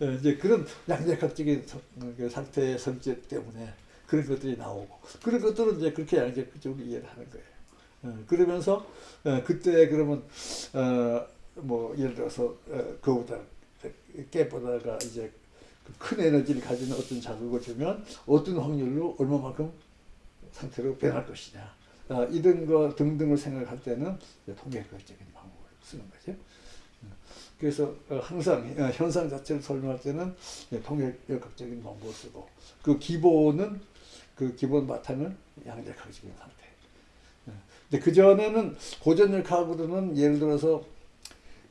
Speaker 1: 이제 그런 양자각적인 성- 그 상태의 성질 때문에 그런 것들이 나오고 그런 것들은 이제 그렇게 양자적으로 이해를 하는 거예요. 어, 그러면서 어, 그때 그러면 어, 뭐 예를 들어서 어, 그보다 깨보다가 이제 그큰 에너지를 가지는 어떤 자극을 주면 어떤 확률로 얼마만큼 상태로 변할 것이냐 아, 이런 거 등등을 생각할 때는 통계학적인 방법을 쓰는 거죠. 어, 그래서 어, 항상 어, 현상 자체를 설명할 때는 이제 통계학적인 방법을 쓰고 그 기본은 그 기본 바탕은 양자학적인 상태. 어, 근데 그 전에는 고전역학으로는 예를 들어서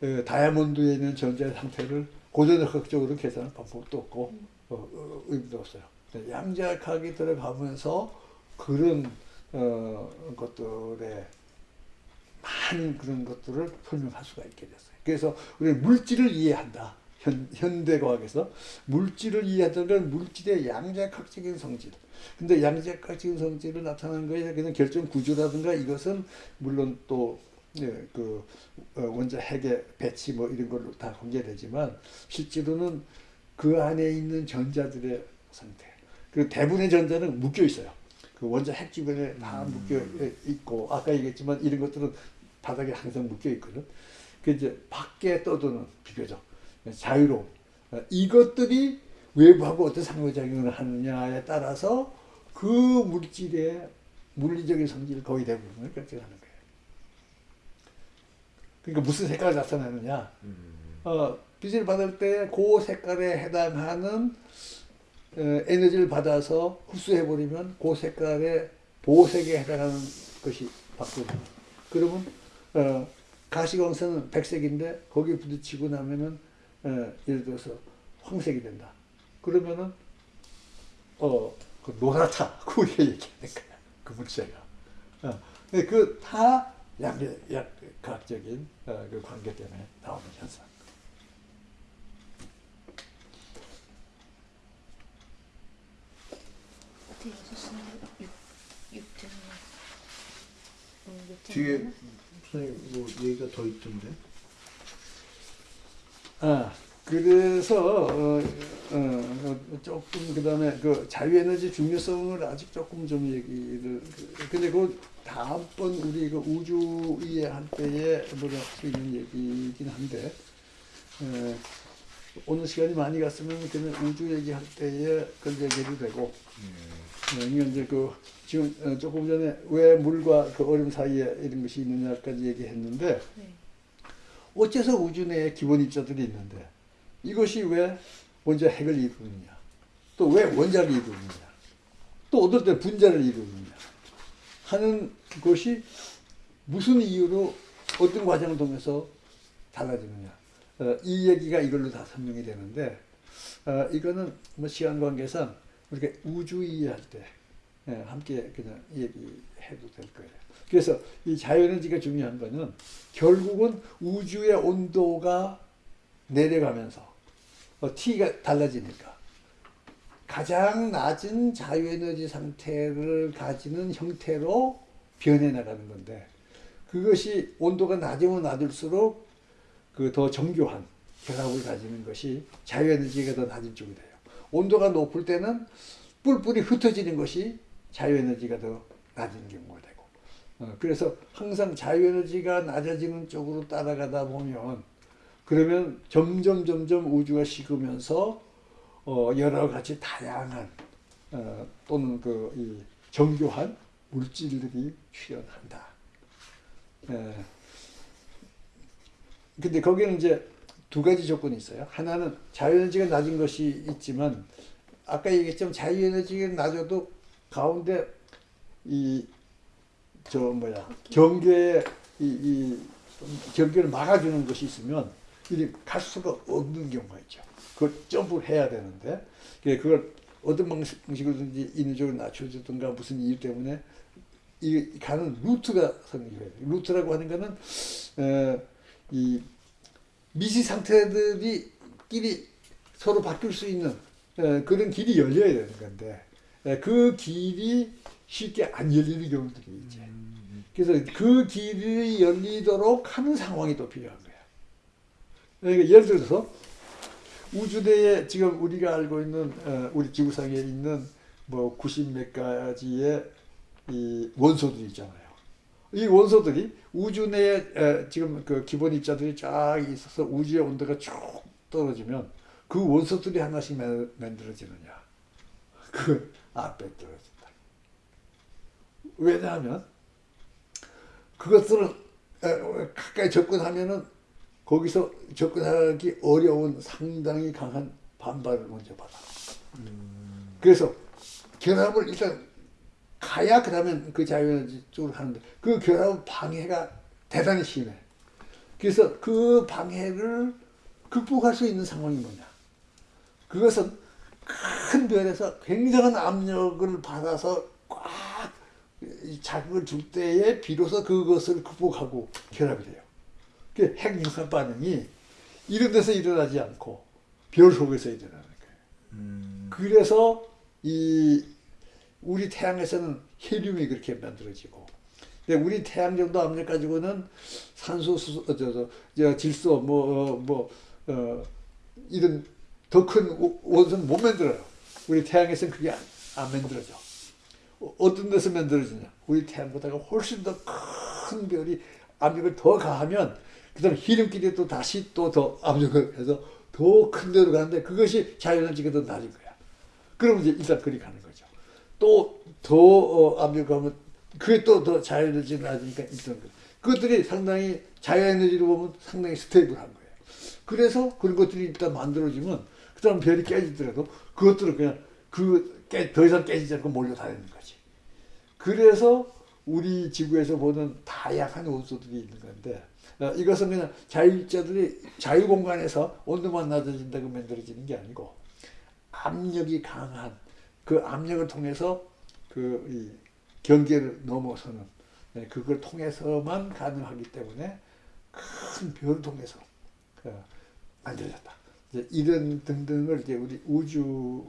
Speaker 1: 어, 다이아몬드에 있는 전자의 상태를 고전역학적으로 계산할 방법도 없고 어, 어, 의미도 없어요. 양자역학이 들어가면서 그런 어, 것들에 많은 그런 것들을 설명할 수가 있게 됐어요. 그래서 우리는 물질을 이해한다. 현, 현대과학에서 물질을 이해한다는 건 물질의 양자역학적인 성질. 근데 양자역학적인 성질을 나타내는 거에 그냥 결정 구조라든가 이것은 물론 또 예, 그 어, 원자 핵의 배치 뭐 이런 걸로 다 공개되지만 실제로는 그 안에 있는 전자들의 상태. 그리고 대부분의 전자는 묶여 있어요. 그 원자 핵 주변에 다 묶여 있고 아까 얘기했지만 이런 것들은 바닥에 항상 묶여 있거든. 그 이제 밖에 떠도는 비교적 자유로운 어, 이것들이 외부하고 어떤 상호작용을 하느냐에 따라서 그 물질의 물리적인 성질 거의 대부분을 결정하는 거예요. 그러니까 무슨 색깔을 나타내느냐? 어, 빛을 받을 때 그 색깔에 해당하는 어, 에너지를 받아서 흡수해 버리면 그 색깔의 보색에 해당하는 것이 바뀌고 그러면 어, 가시광선은 백색인데 거기 부딪히고 나면은 어, 예를 들어서 황색이 된다. 그러면은 어 그 노랗다. 그게 얘기하는 거야. 그 물체가. 어, 근데 그 다 양력학적인 어, 그 관계 때문에 나오는 현상.
Speaker 3: 그때 6시인데 6, 6점 음, 몇
Speaker 2: 뒤에? 선생님 뭐 얘기가 더 있던데.
Speaker 1: 아, 그래서 어, 어, 어, 조금 그다음에 그 자유에너지 중요성을 아직 조금 좀 얘기를 그- 근데 그 다음번 우리 그 우주 이해할 때에 뭐가 할수 있는 얘기이긴 한데 에, 오늘 시간이 많이 갔으면 그냥 우주 얘기할 때에 그걸 얘기해도 되고 네, 이제 그 지금 어, 조금 전에 왜 물과 그 얼음 사이에 이런 것이 있느냐까지 얘기했는데
Speaker 3: 네.
Speaker 1: 어째서 우주 내에 기본 입자들이 있는데 이것이 왜 먼저 핵을 이루느냐? 또 왜 원자를 이루느냐? 또 어떨 때 분자를 이루느냐? 하는 것이 무슨 이유로 어떤 과정을 통해서 달라지느냐? 어, 이 얘기가 이걸로 다 설명이 되는데 어, 이거는 뭐 시간 관계상 우리가 우주 이해할 때 예, 함께 그냥 얘기해도 될 거예요. 그래서 이 자연에너지가 중요한 거는 결국은 우주의 온도가 내려가면서 어, T가 달라지니까 가장 낮은 자유에너지 상태를 가지는 형태로 변해 나가는 건데 그것이 온도가 낮으면 낮을수록 그 더 정교한 결합을 가지는 것이 자유에너지가 더 낮은 쪽이 돼요. 온도가 높을 때는 뿔뿔이 흩어지는 것이 자유에너지가 더 낮은 경우가 되고 어, 그래서 항상 자유에너지가 낮아지는 쪽으로 따라가다 보면 그러면 점점 점점 우주가 식으면서 어, 여러 가지 다양한 어, 또는 그 이 정교한 물질들이 출현한다. 예. 근데 거기는 이제 두 가지 조건이 있어요. 하나는 자유에너지가 낮은 것이 있지만 아까 얘기했지만 자유에너지가 낮아도 가운데 이 저 뭐야 경계에 이, 이 경계를 막아주는 것이 있으면 이리 갈 수가 없는 경우가 있죠. 그걸 점프를 해야 되는데 그게 그걸 어떤 방식으로든지 인위적으로 낮춰주든가 무슨 이유 때문에 이 가는 루트가 성립해야 돼요. 루트라고 하는 거는 어, 이 미시 상태들이 끼리 서로 바뀔 수 있는 에, 그런 길이 열려야 되는 건데 에, 그 길이 쉽게 안 열리는 경우들이 있지. 그래서 그 길이 열리도록 하는 상황이 또 필요한 거야. 그러니까 예를 들어서 우주대에 지금 우리가 알고 있는 어, 우리 지구상에 있는 뭐 90 몇 가지의 이 원소들이 있잖아요. 이 원소들이 우주 내에 에, 지금 그 기본 입자들이 쫙 있어서 우주의 온도가 쭉 떨어지면 그 원소들이 하나씩 만- 만들어지느냐? 그 앞에 떨어진다. 왜냐하면 그것들은 에, 가까이 접근하면은 거기서 접근하기 어려운 상당히 강한 반발을 먼저 받아. 그래서 결합을 일단 가야 그러면 그 자유에너지 쪽으로 가는데 그 결합 방해가 대단히 심해. 그래서 그 방해를 극복할 수 있는 상황이 뭐냐? 그것은 큰 별에서 굉장한 압력을 받아서 꽉 자극을 줄 때에 비로소 그것을 극복하고 결합이 돼요. 그 핵융합 반응이 이런 데서 일어나지 않고 별 속에서 일어나는 거예요. 그래서 이 우리 태양에서는 헬륨이 그렇게 만들어지고, 근데 우리 태양 정도 압력 가지고는 산소, 수소, 어, 저, 저, 저 질소, 뭐, 어, 뭐, 어, 이런 더 큰 원소는 못 만들어요. 우리 태양에서는 그게 안, 안 만들어져. 어, 어떤 데서 만들어지냐? 우리 태양보다가 훨씬 더 큰 별이 압력을 더 가하면, 그 다음에 헬륨끼리 또 다시 또 더 압력을 해서 더 큰 데로 가는데 그것이 자유에너지가 더 낮은 거야. 그러면 이제 일단 그리 가는 거죠. 또 더 어, 압력하면 그게 또 더 자유에너지 낮으니까 일단 그 그것들이 상당히 자유에너지로 보면 상당히 stable한 거예요. 그래서 그런 것들이 일단 만들어지면 그다음 별이 깨지더라도 그것들은 그냥 그더 이상 깨지지 않고 몰려다니는 거지. 그래서 우리 지구에서 보는 다양한 원소들이 있는 건데 어, 이것은 그냥 자유자들이 자유 공간에서 온도만 낮아진다고 만들어지는 게 아니고 압력이 강한 그 압력을 통해서 그이 경계를 넘어서는 네, 그걸 통해서만 가능하기 때문에 큰 별을 통해서 어, 만들어졌다. 이제 이런 등등을 이제 우리 우주의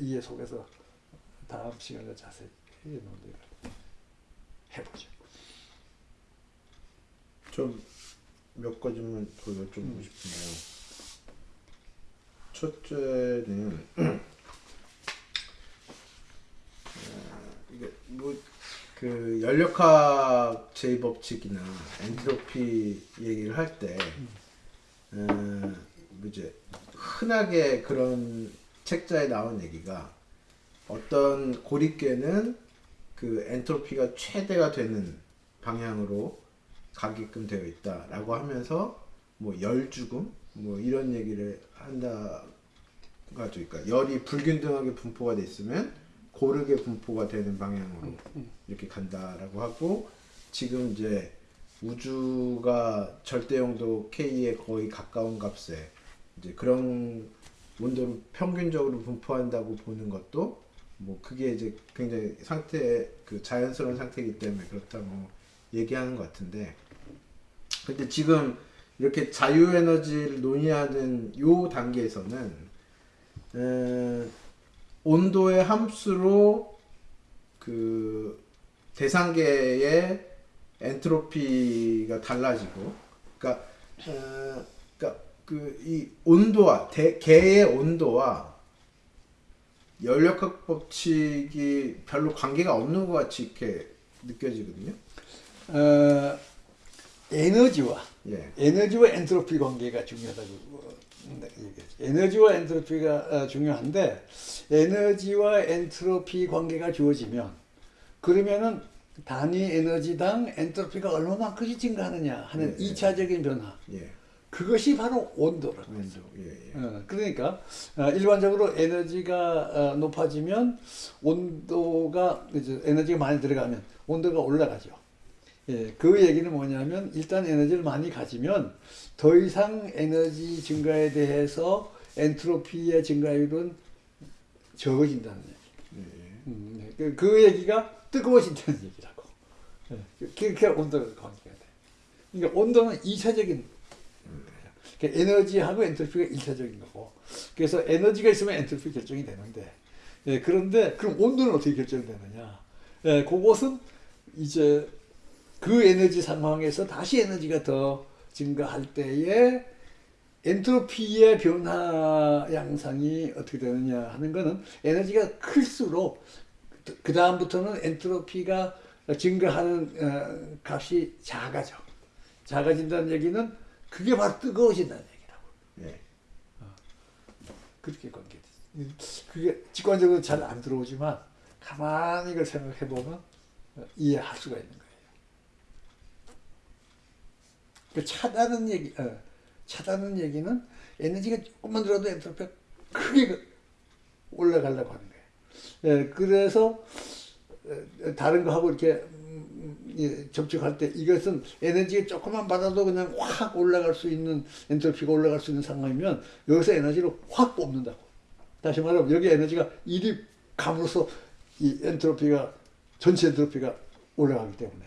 Speaker 1: 이해 속에서 다음 시간에 자세히 논의를 해보죠.
Speaker 2: 좀 몇 가지만 더 여쭤보고
Speaker 1: 음.
Speaker 2: 싶은데요. 첫째는 어, 이게 뭐 그 연력학 제 법칙이나 엔트로피 얘기를 할때 어, 뭐 이제 흔하게 그런 책자에 나온 얘기가 어떤 고립계는 그 엔트로피가 최대가 되는 방향으로 가게끔 되어 있다라고 하면서 뭐 열 죽음 뭐 이런 얘기를 한다. 그러니까 열이 불균등하게 분포가 돼 있으면 고르게 분포가 되는 방향으로 이렇게 간다라고 하고 지금 이제 우주가 절대 영도 K에 거의 가까운 값에 이제 그런 온도를 평균적으로 분포한다고 보는 것도 뭐 그게 이제 굉장히 상태 그 자연스러운 상태이기 때문에 그렇다고 얘기하는 것 같은데. 근데 지금 이렇게 자유에너지를 논의하는 요 단계에서는 에, 온도의 함수로 그 대상계의 엔트로피가 달라지고 그러니까 어, 그 이 온도와 대, 계의 온도와 연력학 법칙이 별로 관계가 없는 것 같이 이렇게 느껴지거든요.
Speaker 1: 어, 에너지와
Speaker 2: 예.
Speaker 1: 에너지와 엔트로피 관계가 중요하다고 어. 에너지와 엔트로피가 어, 중요한데 에너지와 엔트로피 관계가 주어지면 그러면은 단위 에너지당 엔트로피가 얼마만큼씩 증가하느냐 하는
Speaker 2: 예, 예.
Speaker 1: 이차적인 변화
Speaker 2: 예.
Speaker 1: 그것이 바로 온도라고
Speaker 2: 온도. 예, 예.
Speaker 1: 어, 그러니까 어, 일반적으로 에너지가 어, 높아지면 온도가 이제 에너지가 많이 들어가면 온도가 올라가죠. 예, 그 얘기는 뭐냐면 일단 에너지를 많이 가지면 더 이상 에너지 증가에 대해서 엔트로피의 증가율은 적어진다는 얘기.
Speaker 2: 예, 예.
Speaker 1: 음, 네. 그, 그 얘기가 뜨거워진다는 얘기라고. 예, 그- 그렇게 온도가 관계가 돼. 그러니까 온도는 이차적인 그러니까 에너지하고 엔트로피가 일차적인 거고. 그래서 에너지가 있으면 엔트로피 결정이 되는데, 예, 그런데 그럼 온도는 어떻게 결정되느냐? 예, 그것은 이제 그 에너지 상황에서 다시 에너지가 더 증가할 때에 엔트로피의 변화 양상이 어떻게 되느냐 하는 거는 에너지가 클수록 그 다음부터는 엔트로피가 증가하는 어, 값이 작아져. 작아진다는 얘기는 그게 바로 뜨거워진다는 얘기라고.
Speaker 2: 예.
Speaker 1: 그렇게 관계돼. 그게 직관적으로 잘 안 들어오지만 가만히 이걸 생각해 보면 이해할 수가 있는 거예요. 그 차다는 얘기, 어, 차다는 얘기는 에너지가 조금만 들어도 엔트로피가 크게 그 올라가려고 하는 거예요. 예, 그래서 어, 다른 거하고 이렇게 접촉할 때 이것은 에너지가 조금만 받아도 그냥 확 올라갈 수 있는 엔트로피가 올라갈 수 있는 상황이면 여기서 에너지를 확 뽑는다고. 다시 말하면 여기 에너지가 이리 감으로써 이 엔트로피가 전체 엔트로피가 올라가기 때문에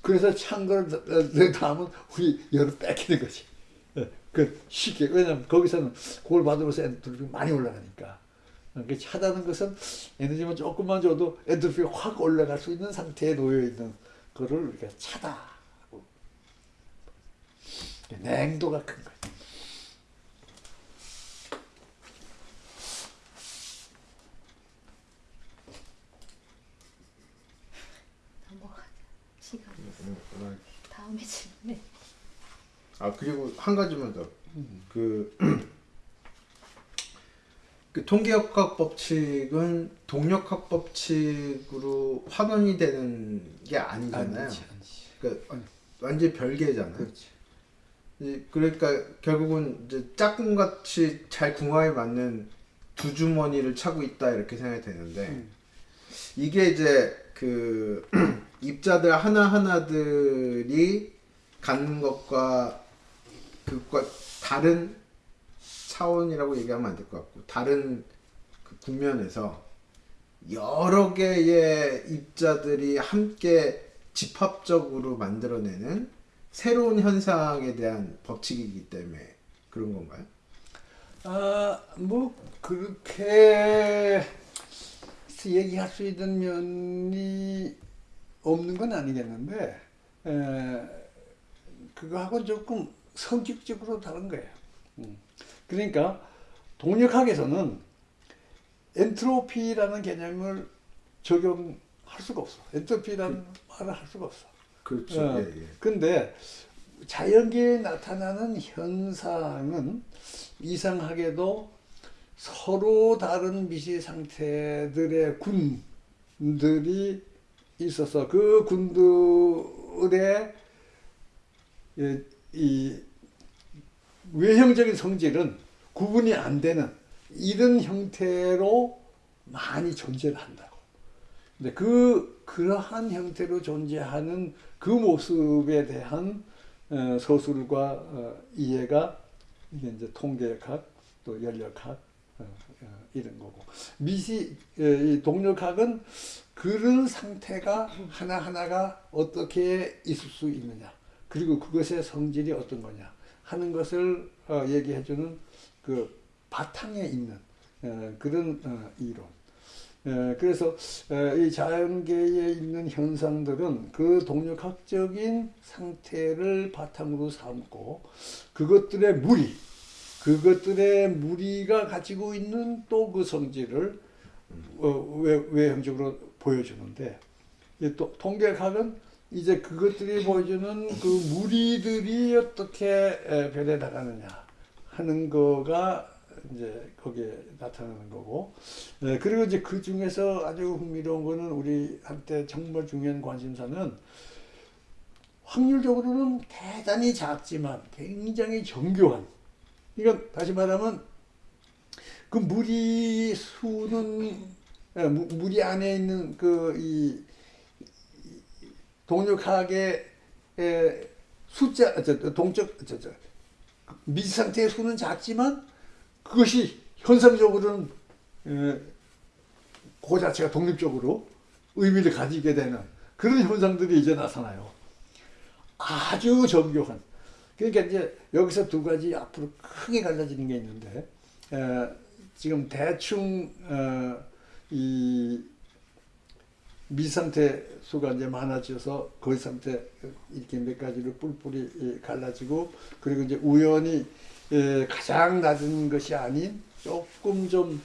Speaker 1: 그래서 찬 거를 담으면 우리 열을 뺏기는 거지. 예, 그 쉽게 왜냐면 거기서는 그걸 받으면서 엔트로피가 많이 올라가니까. 그러니까 차다는 것은 에너지만 조금만 줘도 엔트로피가 확 올라갈 수 있는 상태에 놓여 있는 거를 우리가 차다. 냉도가 큰 거예요.
Speaker 3: 넘어가자. 시간.
Speaker 2: 음, 음,
Speaker 3: 다음에 질문해.
Speaker 2: 아 그리고 한 가지만 더. 그, <clears throat> 그 통계역학 법칙은 동력학 법칙으로 환원이 되는 게 아니잖아요.
Speaker 1: 아니지, 아니지.
Speaker 2: 그러니까 완전 히 별개잖아요.
Speaker 1: 그렇지.
Speaker 2: 이- 그러니까 결국은 이제 짝꿍 같이 잘 궁합에 맞는 두 주머니를 차고 있다 이렇게 생각이 되는데
Speaker 1: 음.
Speaker 2: 이게 이제 그 <clears throat> 입자들 하나 하나들이 갖는 것과 그것과 다른 차원이라고 얘기하면 안 될 것 같고 다른 그 국면에서 여러 개의 입자들이 함께 집합적으로 만들어내는 새로운 현상에 대한 법칙이기 때문에 그런 건가요?
Speaker 1: 아, 뭐 그렇게 얘기할 수 있는 면이 없는 건 아니겠는데 에, 그거하고 조금 성격적으로 다른 거예요. 음. 그러니까 동력학에서는 엔트로피라는 개념을 적용할 수가 없어. 엔트로피라는 말을 할 수가 없어.
Speaker 2: 그렇죠.
Speaker 1: 어,
Speaker 2: 예, 예.
Speaker 1: 근데 자연계에 나타나는 현상은 이상하게도 서로 다른 미시 상태들의 군들이 있어서 그 군들의 예, 이 외형적인 성질은 구분이 안 되는 이런 형태로 많이 존재를 한다고. 근데 그 그러한 형태로 존재하는 그 모습에 대한 어, 서술과 어, 이해가 이게 이제 통계학 또 연력학 어, 어, 이런 거고. 미시 동력학은 그런 상태가 하나 하나가 어떻게 있을 수 있느냐. 그리고 그것의 성질이 어떤 거냐 하는 것을 어, 얘기해 주는 그 바탕에 있는 어, 그런 어, 이론. 에, 그래서 에, 이 자연계에 있는 현상들은 그 동력학적인 상태를 바탕으로 삼고 그것들의 무리, 그것들의 무리가 가지고 있는 또 그 성질을 어, 외, 외형적으로 보여주는데 이또 통계학은 이제 그것들이 보여주는 그 무리들이 어떻게 에, 변해 나가느냐 하는 거가 이제 거기에 나타나는 거고. 네, 그리고 이제 그 중에서 아주 흥미로운 거는 우리 한때 정말 중요한 관심사는 확률적으로는 대단히 작지만 굉장히 정교한. 그러니까 다시 말하면 그 무리 수는 무리 안에 있는 그이 에, 숫자 동적 미지 상태의 수는 작지만 그것이 현상적으로는 에, 그 자체가 독립적으로 의미를 가지게 되는 그런 현상들이 이제 나타나요. 아주 정교한. 그러니까 이제 여기서 두 가지 앞으로 크게 갈라지는 게 있는데 에, 지금 대충 어, 이 미상태 수가 이제 많아져서 거의 상태 이렇게 몇 가지로 뿔뿔이 예, 갈라지고 그리고 이제 우연히 예, 가장 낮은 것이 아닌 조금 좀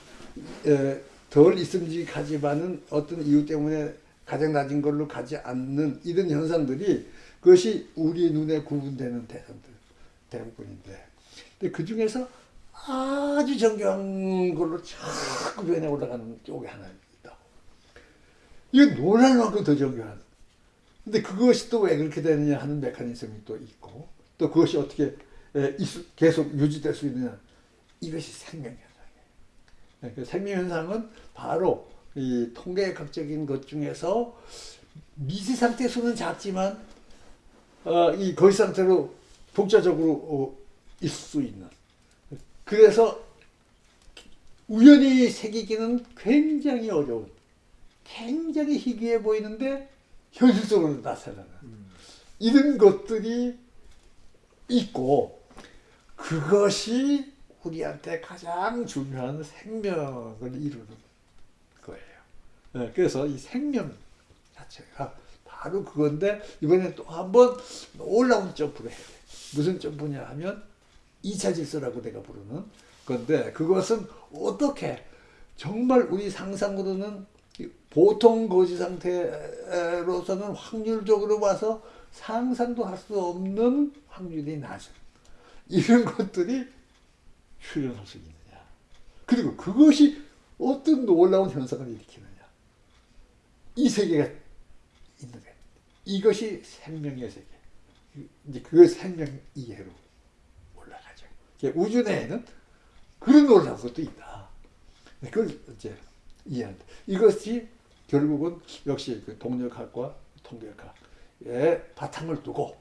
Speaker 1: 예, 덜 있음직하지만은 어떤 이유 때문에 가장 낮은 걸로 가지 않는 이런 현상들이 그것이 우리 눈에 구분되는 대상들 대부분인데 근데 그 중에서 아주 정교한 걸로 자꾸 변해 올라가는 쪽이 하나 있다고. 이거 놀랄 만큼 더 정교한. 근데 그것이 또 왜 그렇게 되느냐 하는 메커니즘이 또 있고 또 그것이 어떻게 계속 유지될 수 있느냐 이것이 생명현상이에요. 네, 그 생명현상은 바로 이 통계학적인 것 중에서 미세 상태 수는 작지만 어, 이 거의 상태로 독자적으로 어, 있을 수 있는 그래서 우연히 새기기는 굉장히 어려운 굉장히 희귀해 보이는데 현실적으로 나타나는 이런 것들이 있고 그것이 우리한테 가장 중요한 생명을 이루는 거예요. 네, 그래서 이 생명 자체가 바로 그건데 이번에 또 한번 올라온 점프를 해야 돼. 무슨 점프냐 하면 2차 질서라고 내가 부르는 건데 그것은 어떻게 정말 우리 상상으로는 이 보통 거지 상태로서는 확률적으로 봐서 상상도 할 수 없는 확률이 낮은 이런 것들이 출현할 수 있느냐 그리고 그것이 어떤 놀라운 현상을 일으키느냐 이 세계가 있는 거예요 이것이 생명의 세계 이제 그 생명 이해로 올라가죠. 우주 내에는 그런 놀라운 것도 있다. 그걸 이제 이해한다. 이것이 결국은 역시 그 동력학과 통계학의 바탕을 두고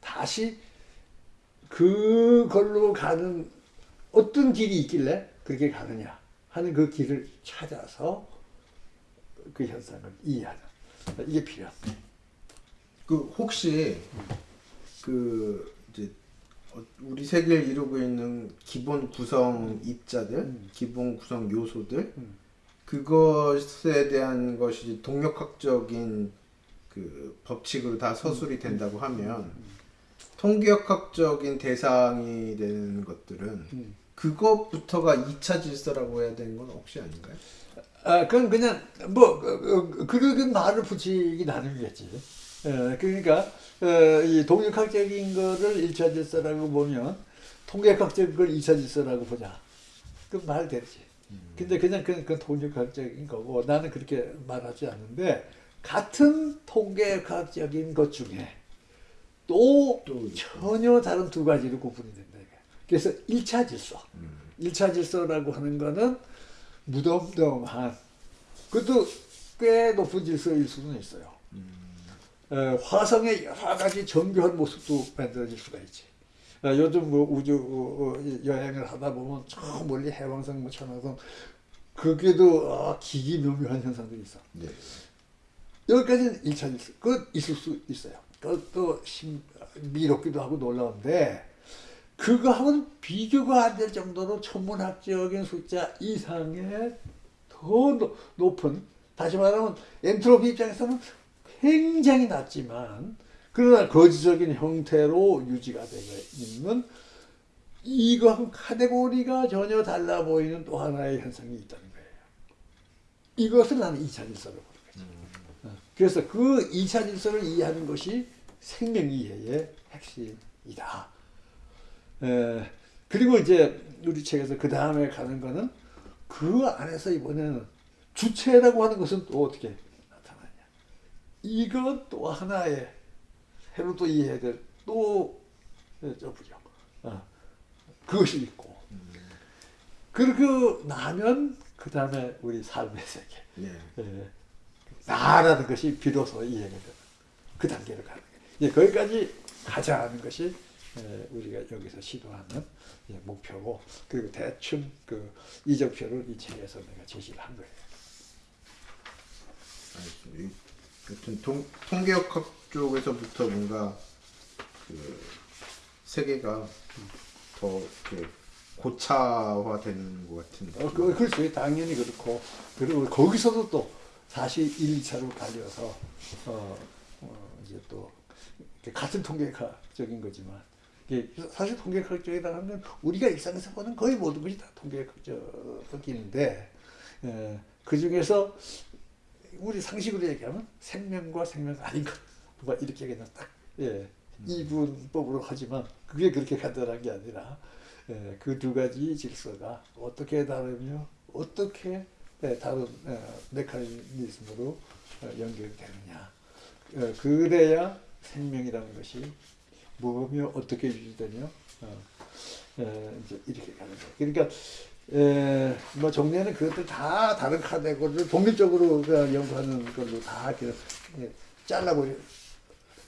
Speaker 1: 다시 그걸로 가는 어떤 길이 있길래 그렇게 가느냐 하는 그 길을 찾아서 그 현상을 이해하는 이게 필요합니다.
Speaker 2: 그 혹시 그 이제 어, 우리 세계를 이루고 있는 기본 구성 입자들,
Speaker 1: 음.
Speaker 2: 기본 구성 요소들
Speaker 1: 음.
Speaker 2: 그것에 대한 것이 동력학적인 그 법칙으로 다 서술이 된다고 하면 통계학적인 대상이 되는 것들은
Speaker 1: 음.
Speaker 2: 그것부터가 2차 질서라고 해야 되는 건 혹시 아닌가요?
Speaker 1: 아, 그건 그냥 뭐 어, 어, 그렇게 말을 붙이기 나름이겠지. 어, 그러니까 어, 이 동력학적인 거를 1차 질서라고 보면 통계학적인 걸 2차 질서라고 보자. 그 말 되지. 근데 그냥 그건, 그건 통계학적인 거고 나는 그렇게 말하지 않는데 같은 통계학적인 것 중에 또,
Speaker 2: 또
Speaker 1: 전혀 다른 두 가지로 구분이 된다. 그래서 1차 질서. 1차 질서라고 하는 거는 무덤덤한 그것도 꽤 높은 질서일 수는 있어요. 어, 화성의 여러 가지 정교한 모습도 만들어질 수가 있지. 어, 요즘 뭐 우주 어, 어, 여행을 하다 보면 저 멀리 해왕성, 뭐 천왕성 거기에도 어, 기기 묘묘한 현상들이 있어.
Speaker 2: 네.
Speaker 1: 여기까지는 1차 질서. 그건 있을 수 있어요. 그것도 심, 미롭기도 하고 놀라운데 그거하고는 비교가 안 될 정도로 천문학적인 숫자 이상의 더 노- 높은 다시 말하면 엔트로피 입장에서는 굉장히 낮지만 그러나 거시적인 형태로 유지가 되고 있는 이거하고 카테고리가 전혀 달라 보이는 또 하나의 현상이 있다는 거예요. 이것을 나는 2차 질서로 보는 거죠. 어, 그래서 그 2차 질서를 이해하는 것이 생명 이해의 핵심이다. 에, 그리고 이제 우리 책에서 그 다음에 가는 거는 그 안에서 이번에는 주체라고 하는 것은 또 어떻게 나타나냐. 이건 또 하나의 해로 또 이해해야 될 또 저부죠. 어, 그것이 있고. 그리고 나면 그 다음에 우리 삶의 세계.
Speaker 2: 네.
Speaker 1: 예, 나라는 것이 비로소 이해가 되는 그 단계로 가는 거예요. 예, 거기까지 가자 하는 것이 예, 우리가 여기서 시도하는 예, 목표고 그리고 대충 그 이적표를 이 책에서 내가 제시를 한 거예요.
Speaker 2: 알겠습니다. 여튼 통, 통계학학 쪽에서부터 뭔가 그 세계가 더 이렇게 고차화되는 것 같은데.
Speaker 1: 어, 그, 그렇죠. 당연히 그렇고 그리고 거기서도 또 사실 1, 2차로 갈려서 어, 어, 이제 또 같은 통계학적인 거지만 사실 통계학적이라는 건 우리가 일상에서 보는 거의 모든 것이 다 통계학적인데 에, 그 중에서 우리 상식으로 얘기하면 생명과 생명 아닌 것 뭐 이렇게 그냥 딱 예, 이분법으로 하지만 그게 그렇게 간단한 게 아니라 예, 그 두 가지 질서가 어떻게 다르며 어떻게 예, 다른 어, 메커니즘으로 어, 연결되느냐 어, 그래야 생명이라는 것이 뭐며 어떻게 유지되며 어, 에, 이제 이렇게 가는 거예요. 그러니까 에, 뭐 정리하는 그것들 다 다른 카테고리를 독립적으로 그 연구하는 걸로 다 이렇게 예, 잘라버려.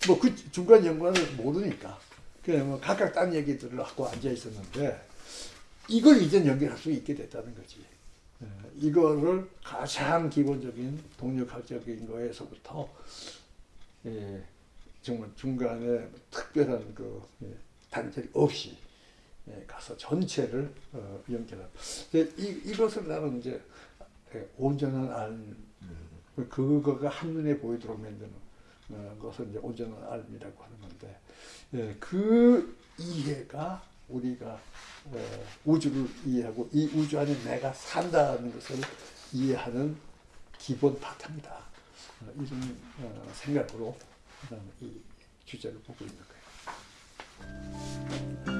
Speaker 1: 뭐 그 중간 연구를 모르니까 그냥 뭐 각각 딴 얘기들을 하고 앉아 있었는데 이걸 이제 연결할 수 있게 됐다는 거지. 예, 이거를 가장 기본적인 동력학적인 거에서부터 예, 정말 중간에 특별한 그 예, 단절이 없이 예, 가서 전체를 어, 연결한. 이 이것을 나는 이제 예, 온전한 알, 그거가 한눈에 보이도록 만드는 어, 것을 이제 온전한 알이라고 하는 건데 예, 그 이해가 우리가 어, 우주를 이해하고 이 우주 안에 내가 산다는 것을 이해하는 기본 바탕이다. 어, 이런 어, 생각으로 어, 이 주제를 보고 있는 거예요.